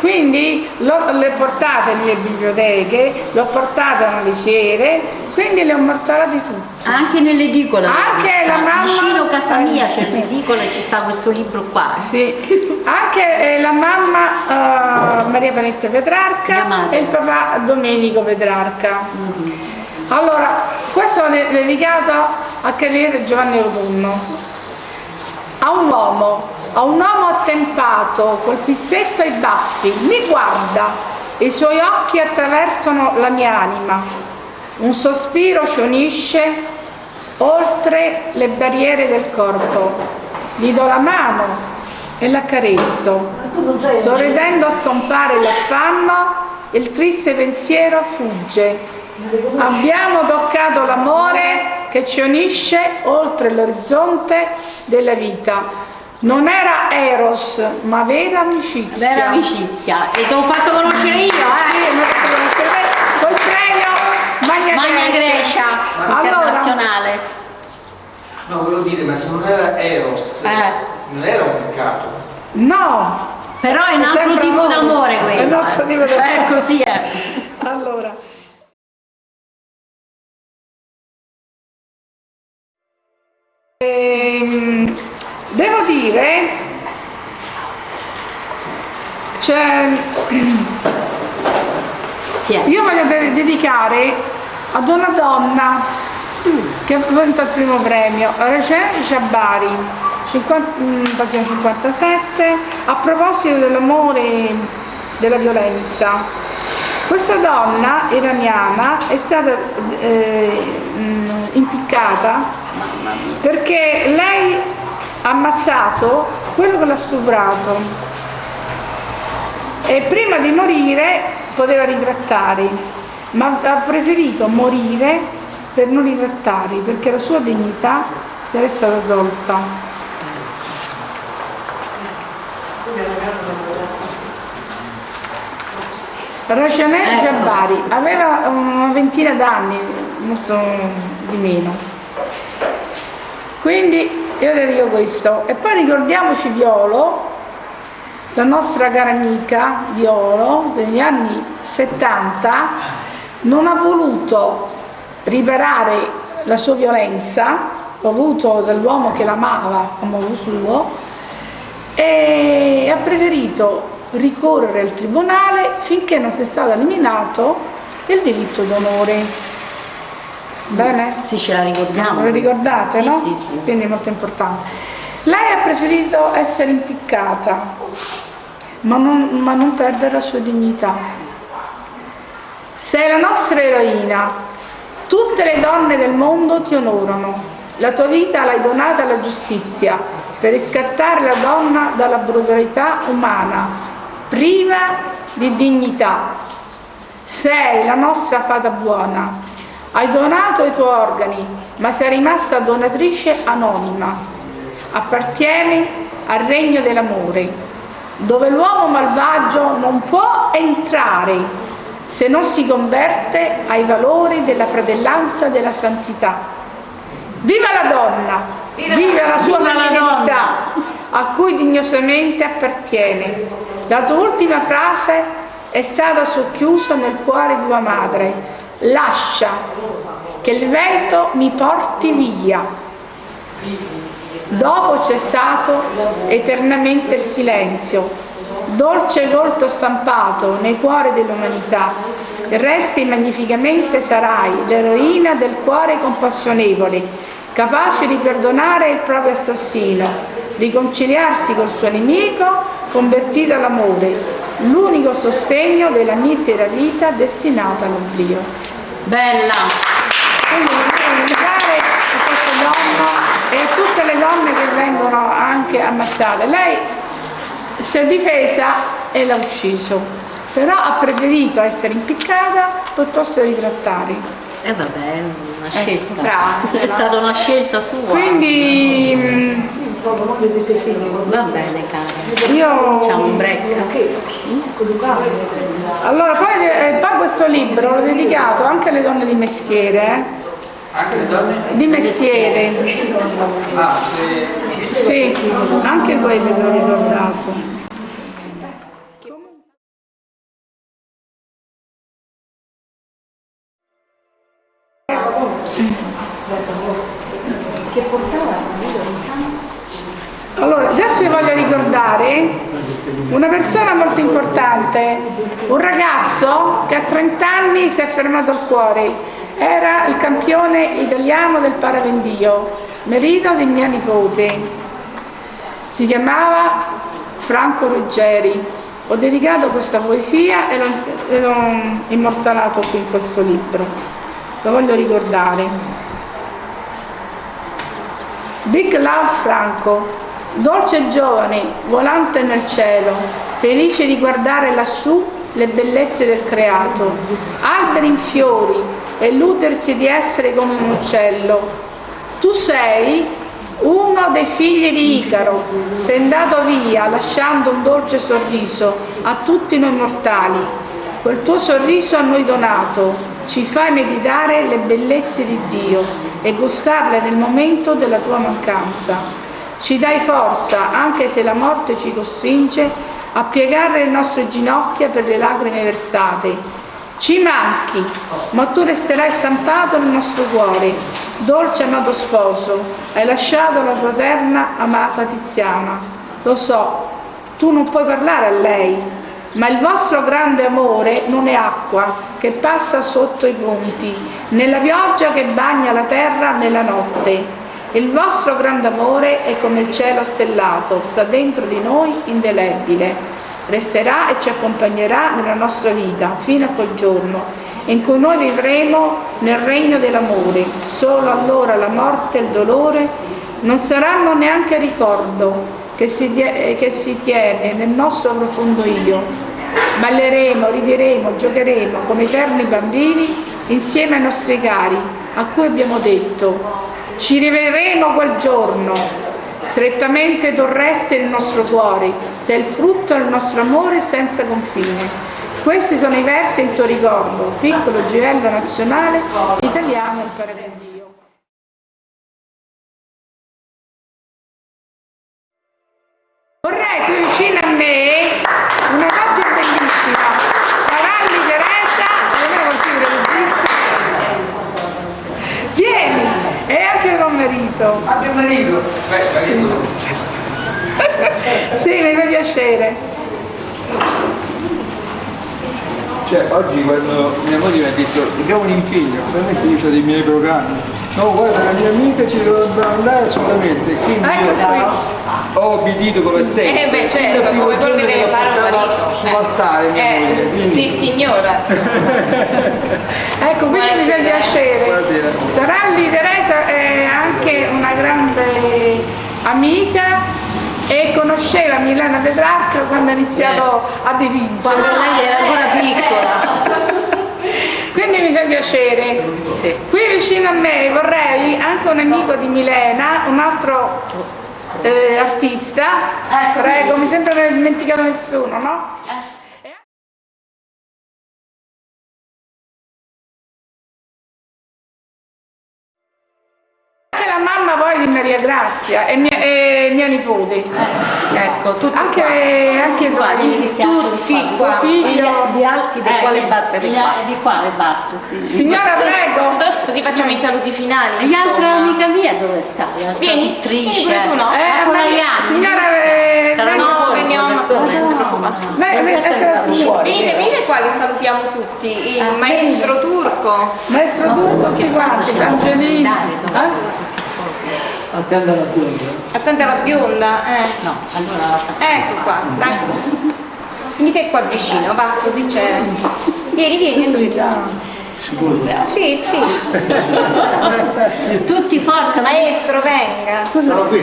Quindi l'ho- le portate nelle biblioteche, l'ho portate alle fiere, quindi le ho mortalate tutte. Anche nell'edicola. Anche la mamma- Vicino a casa mia c'è Eh, l'edicola e ci sta questo libro qua. Sì, anche eh, la mamma eh, Maria Panetta Petrarca e il papà Domenico Petrarca. Allora, questo è dedicato a Cavaliere Giovanni Autunno. a un uomo, a un uomo attempato, col pizzetto ai baffi, mi guarda, i suoi occhi attraversano la mia anima, un sospiro ci unisce oltre le barriere del corpo, gli do la mano e l'accarezzo, sorridendo scompare l'affanno, il triste pensiero fugge, Abbiamo toccato l'amore che ci unisce oltre l'orizzonte della vita. Non era Eros, ma vera amicizia. Vera amicizia. E te l'ho fatto conoscere io, eh? Sì, mi ha fatto conoscere col premio Magna, Magna Grecia, internazionale. No, volevo dire, ma se non era Eros, non era un peccato. No! Però è un altro tipo amore. d'amore È un quello. altro eh. tipo d'amore. Eh, così è. Allora. Ehm, devo dire, cioè, io voglio de- dedicare ad una donna che ha vinto il primo premio, Recep Jabari, 50 mm, pagina 57, a proposito dell'amore, della violenza. Questa donna iraniana è stata eh, mm, impiccata perché lei ammazzato quello che l'ha stuprato e prima di morire poteva ritrattare, ma ha preferito morire per non ritrattare perché la sua dignità gli era stata tolta. Rajanel Jabari aveva una ventina d'anni, molto di meno. Quindi io le dico questo. E poi ricordiamoci Violo, la nostra cara amica Violo, negli anni 70, non ha voluto riparare la sua violenza, voluto dall'uomo che l'amava a modo suo, e ha preferito ricorrere al tribunale finché non sia stato eliminato il diritto d'onore. Bene? Sì, ce la ricordiamo. Lo ricordate, Sì, no? sì, sì. Quindi è molto importante. Lei ha preferito essere impiccata, ma non, ma non perdere la sua dignità. Sei la nostra eroina, tutte le donne del mondo ti onorano, la tua vita l'hai donata alla giustizia per riscattare la donna dalla brutalità umana, priva di dignità. Sei la nostra fata buona, hai donato i tuoi organi, ma sei rimasta donatrice anonima. Appartieni al regno dell'amore, dove l'uomo malvagio non può entrare se non si converte ai valori della fratellanza e della santità. Viva la donna! Viva la sua Viva la a cui dignosamente appartiene. La tua ultima frase è stata socchiusa nel cuore di tua madre. Lascia che il vento mi porti via. Dopo c'è stato eternamente il silenzio, dolce volto stampato nei cuori dell'umanità. Resti magnificamente sarai l'eroina del cuore compassionevole, capace di perdonare il proprio assassino, riconciliarsi col suo nemico, convertito all'amore, l'unico sostegno della misera vita destinata all'oblio. Bella! Quindi questa donna e tutte le donne che vengono anche ammazzate. Lei si è difesa e l'ha ucciso, però ha preferito essere impiccata piuttosto che ritrattare. E eh vabbè, una Ecco, scelta. brava. <laughs> È stata una scelta sua. Quindi Va bene, cara. io Facciamo un break. allora poi, eh, poi questo libro l'ho dedicato anche alle donne di mestiere, eh? Anche le donne? di mestiere. Ah, se... Sì, anche quelle l'ho ricordato. Ricordare una persona molto importante, un ragazzo che a 30 anni si è fermato al cuore, era il campione italiano del parapendio, merito di mia nipote. Si chiamava Franco Ruggeri. Ho dedicato questa poesia e l'ho immortalato qui in questo libro. Lo voglio ricordare. Big Love Franco, dolce giovane, volante nel cielo, felice di guardare lassù le bellezze del creato, alberi in fiori e illudersi di essere come un uccello. Tu sei uno dei figli di Icaro, sei andato via lasciando un dolce sorriso a tutti noi mortali. Quel tuo sorriso a noi donato ci fai meditare le bellezze di Dio e gustarle nel momento della tua mancanza. Ci dai forza anche se la morte ci costringe a piegare le nostre ginocchia per le lacrime versate. Ci manchi, ma tu resterai stampato nel nostro cuore. Dolce amato sposo, hai lasciato la fraterna amata Tiziana. Lo so, tu non puoi parlare a lei, ma il vostro grande amore non è acqua che passa sotto i ponti, nella pioggia che bagna la terra nella notte. Il vostro grande amore è come il cielo stellato, sta dentro di noi indelebile. Resterà e ci accompagnerà nella nostra vita fino a quel giorno in cui noi vivremo nel regno dell'amore. Solo allora la morte e il dolore non saranno neanche ricordo che si, che si tiene nel nostro profondo io. Balleremo, rideremo, giocheremo come eterni bambini insieme ai nostri cari, a cui abbiamo detto ci rivedremo quel giorno, strettamente torreste il nostro cuore, sei il frutto del nostro amore senza confine. Questi sono i versi in tuo ricordo, piccolo gioiello nazionale italiano per Dio. Vorrei qui vicino a me una coppia bellissima, Saralli Teresa, non è Vieni, e anche tuo marito. Anche il marito? Beh, marito. Sì, mi fa piacere. Cioè, oggi quando mia moglie mi ha detto abbiamo un impegno, veramente io ho dei miei programmi. No, guarda, la mia amica ci dovrebbe andare assolutamente, quindi io ho obbedito come sempre. Eh beh certo, come quello che deve fare un marito. Sull'altare mia Eh, moglie. quindi- sì signora. <laughs> Ecco, quindi mi fa piacere. Buonasera. Saralli Teresa è anche una grande amica e conosceva Milena Petrarca quando ha iniziato a dipingere. Quando lei era ancora piccola. <laughs> Quindi mi fa piacere. Qui vicino a me vorrei anche un amico di Milena, un altro eh, artista. Prego, mi sembra non aver dimenticato nessuno, no? Anche la mamma poi di Maria Grazia e mia, e mia nipote. ecco, tutti anche, anche Qua, voi, vedi che siamo tutti qua. figlio Di alti, di quale basse di qua? Di qua le basse, sì. Signora, prego. Così facciamo i saluti finali. L'altra amica mia dove sta? Vieni, traduttrice. vieni tu, no? Eh, Ma con la Maria- Ianni, signora, eh, eh, beh, eccola fuori. Venite, venite qua che salutiamo tutti. Il Ah, maestro turco. Maestro Turco, tutti quanti, Angelini. Eh? Attenda la bionda. Attenta la bionda. Eh. No, allora Ecco qua, dai. Venite qua vicino, va, così c'è. Vieni, vieni, Angela. Sì, sì. <laughs> Tutti forza, Maestro, venga.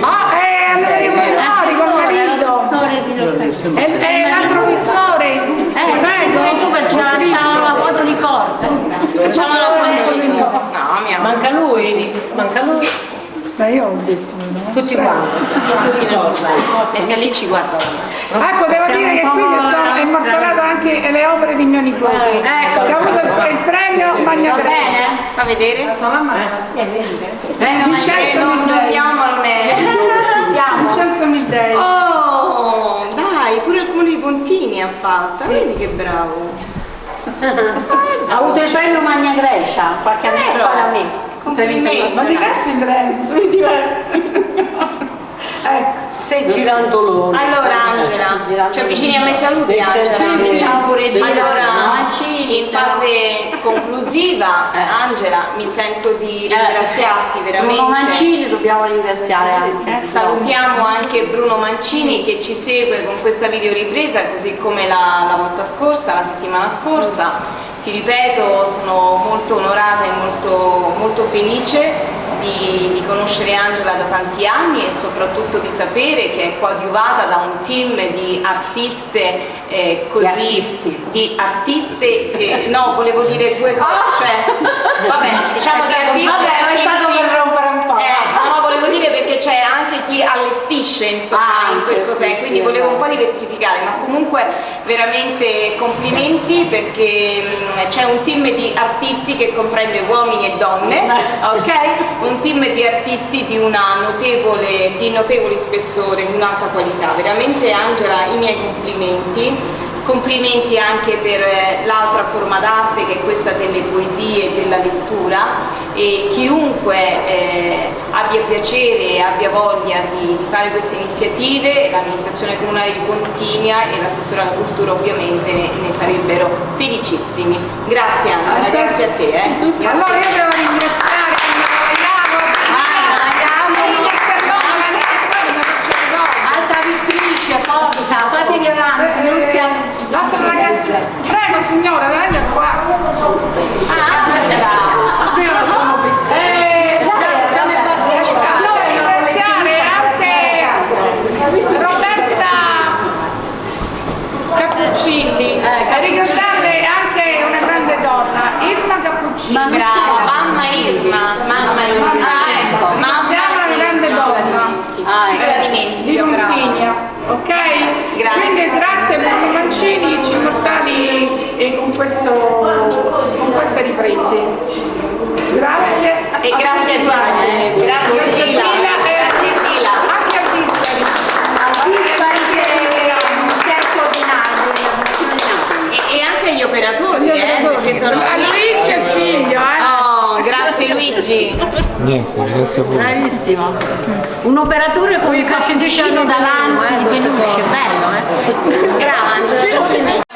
Ah, è Anna Maria Molinari col marito. L'assessore di E e l'altro pittore. Eh, prego, tu per c'ha c'ha la foto di corda. Facciamo la foto di No, mia Manca lui? Manca lui? Ma io ho detto no. Tutti quanti. E se lì ci guarda. Ecco, devo dire che qui sono immortalato anche le opere di mio nipote. Ecco. Che ha avuto il, il premio Magna Va bene? Fa vedere? Prego, Eh, non dobbiamo, non è. Vincenzo Middei. Oh, dai, pure il comune di Pontini ha fatto. Vedi che bravo. <laughs> Ha avuto il premio Magna Grecia qualche anno Vero? fa da me. Complimenti. Ma diversi prezzi, <laughs> diversi. Sei girantolone. Allora Angela, ci avvicini a me saluti Sì, Angela. sì, sì. Allora, Mancini, in fase conclusiva, Angela, mi sento di ringraziarti veramente. Bruno Mancini dobbiamo ringraziare anche. Salutiamo anche Bruno Mancini che ci segue con questa videoripresa, così come la, la volta scorsa, la settimana scorsa. Ti ripeto, sono molto onorata e molto, molto felice di, di conoscere Angela da tanti anni e soprattutto di sapere che è coadiuvata da un team di artiste eh, così Di artisti. di artiste eh, no volevo dire due cose cioè vabbè <laughs> diciamo di artisti Vabbè, è stato per rompere un po'. eh, no, no, volevo dire perché c'è anche chi allestisce insomma Ah, in questo sì, senso, quindi sì, volevo un esatto. po' diversificare, ma comunque veramente complimenti perché mh, c'è un team di artisti che comprende uomini e donne, ok? Un team di artisti di, una notevole, di notevole spessore, di un'alta qualità. Veramente Angela, i miei complimenti. Complimenti anche per eh, l'altra forma d'arte che è questa delle poesie e della lettura e chiunque eh, abbia piacere e abbia voglia di, di fare queste iniziative, l'amministrazione comunale di Pontinia e l'assessore alla cultura ovviamente ne, ne sarebbero felicissimi. Grazie Angela, grazie a te. Eh. Grazie. Allora io devo ringraziare Altra vittrice, forza, fatevi avanti, non siamo... L'altro ragazzo, prego signora, venite qua. Ah, Angela! Io non sono più. Eh, già, già mi basta. Allora ringraziare anche Roberta Cappuccini e ricordarle anche una grande donna, Irma Cappuccini. Brava, mamma Irma, mamma Irma. Ah, ecco, Mamma abbiamo una grande donna. Ah, ecco. Se la di dimentico, brava. Pontigna, ok? Grazie. Quindi grazie Bruno Mancini, ci portali e con, questo, con queste riprese. Grazie. E grazie a te. Grazie a Gila. Gila e a Gila. Anche a Dispari. Dispari che un certo ordinario, E, e anche gli operatori, Gli eh, operatori. perché sono... A Luigi e figlio, eh. Oh, grazie Luigi. Niente, grazie a voi. Bravissimo. Un operatore con un cappuccino davanti di peluche, bello, eh? Brava Angela, complimenti.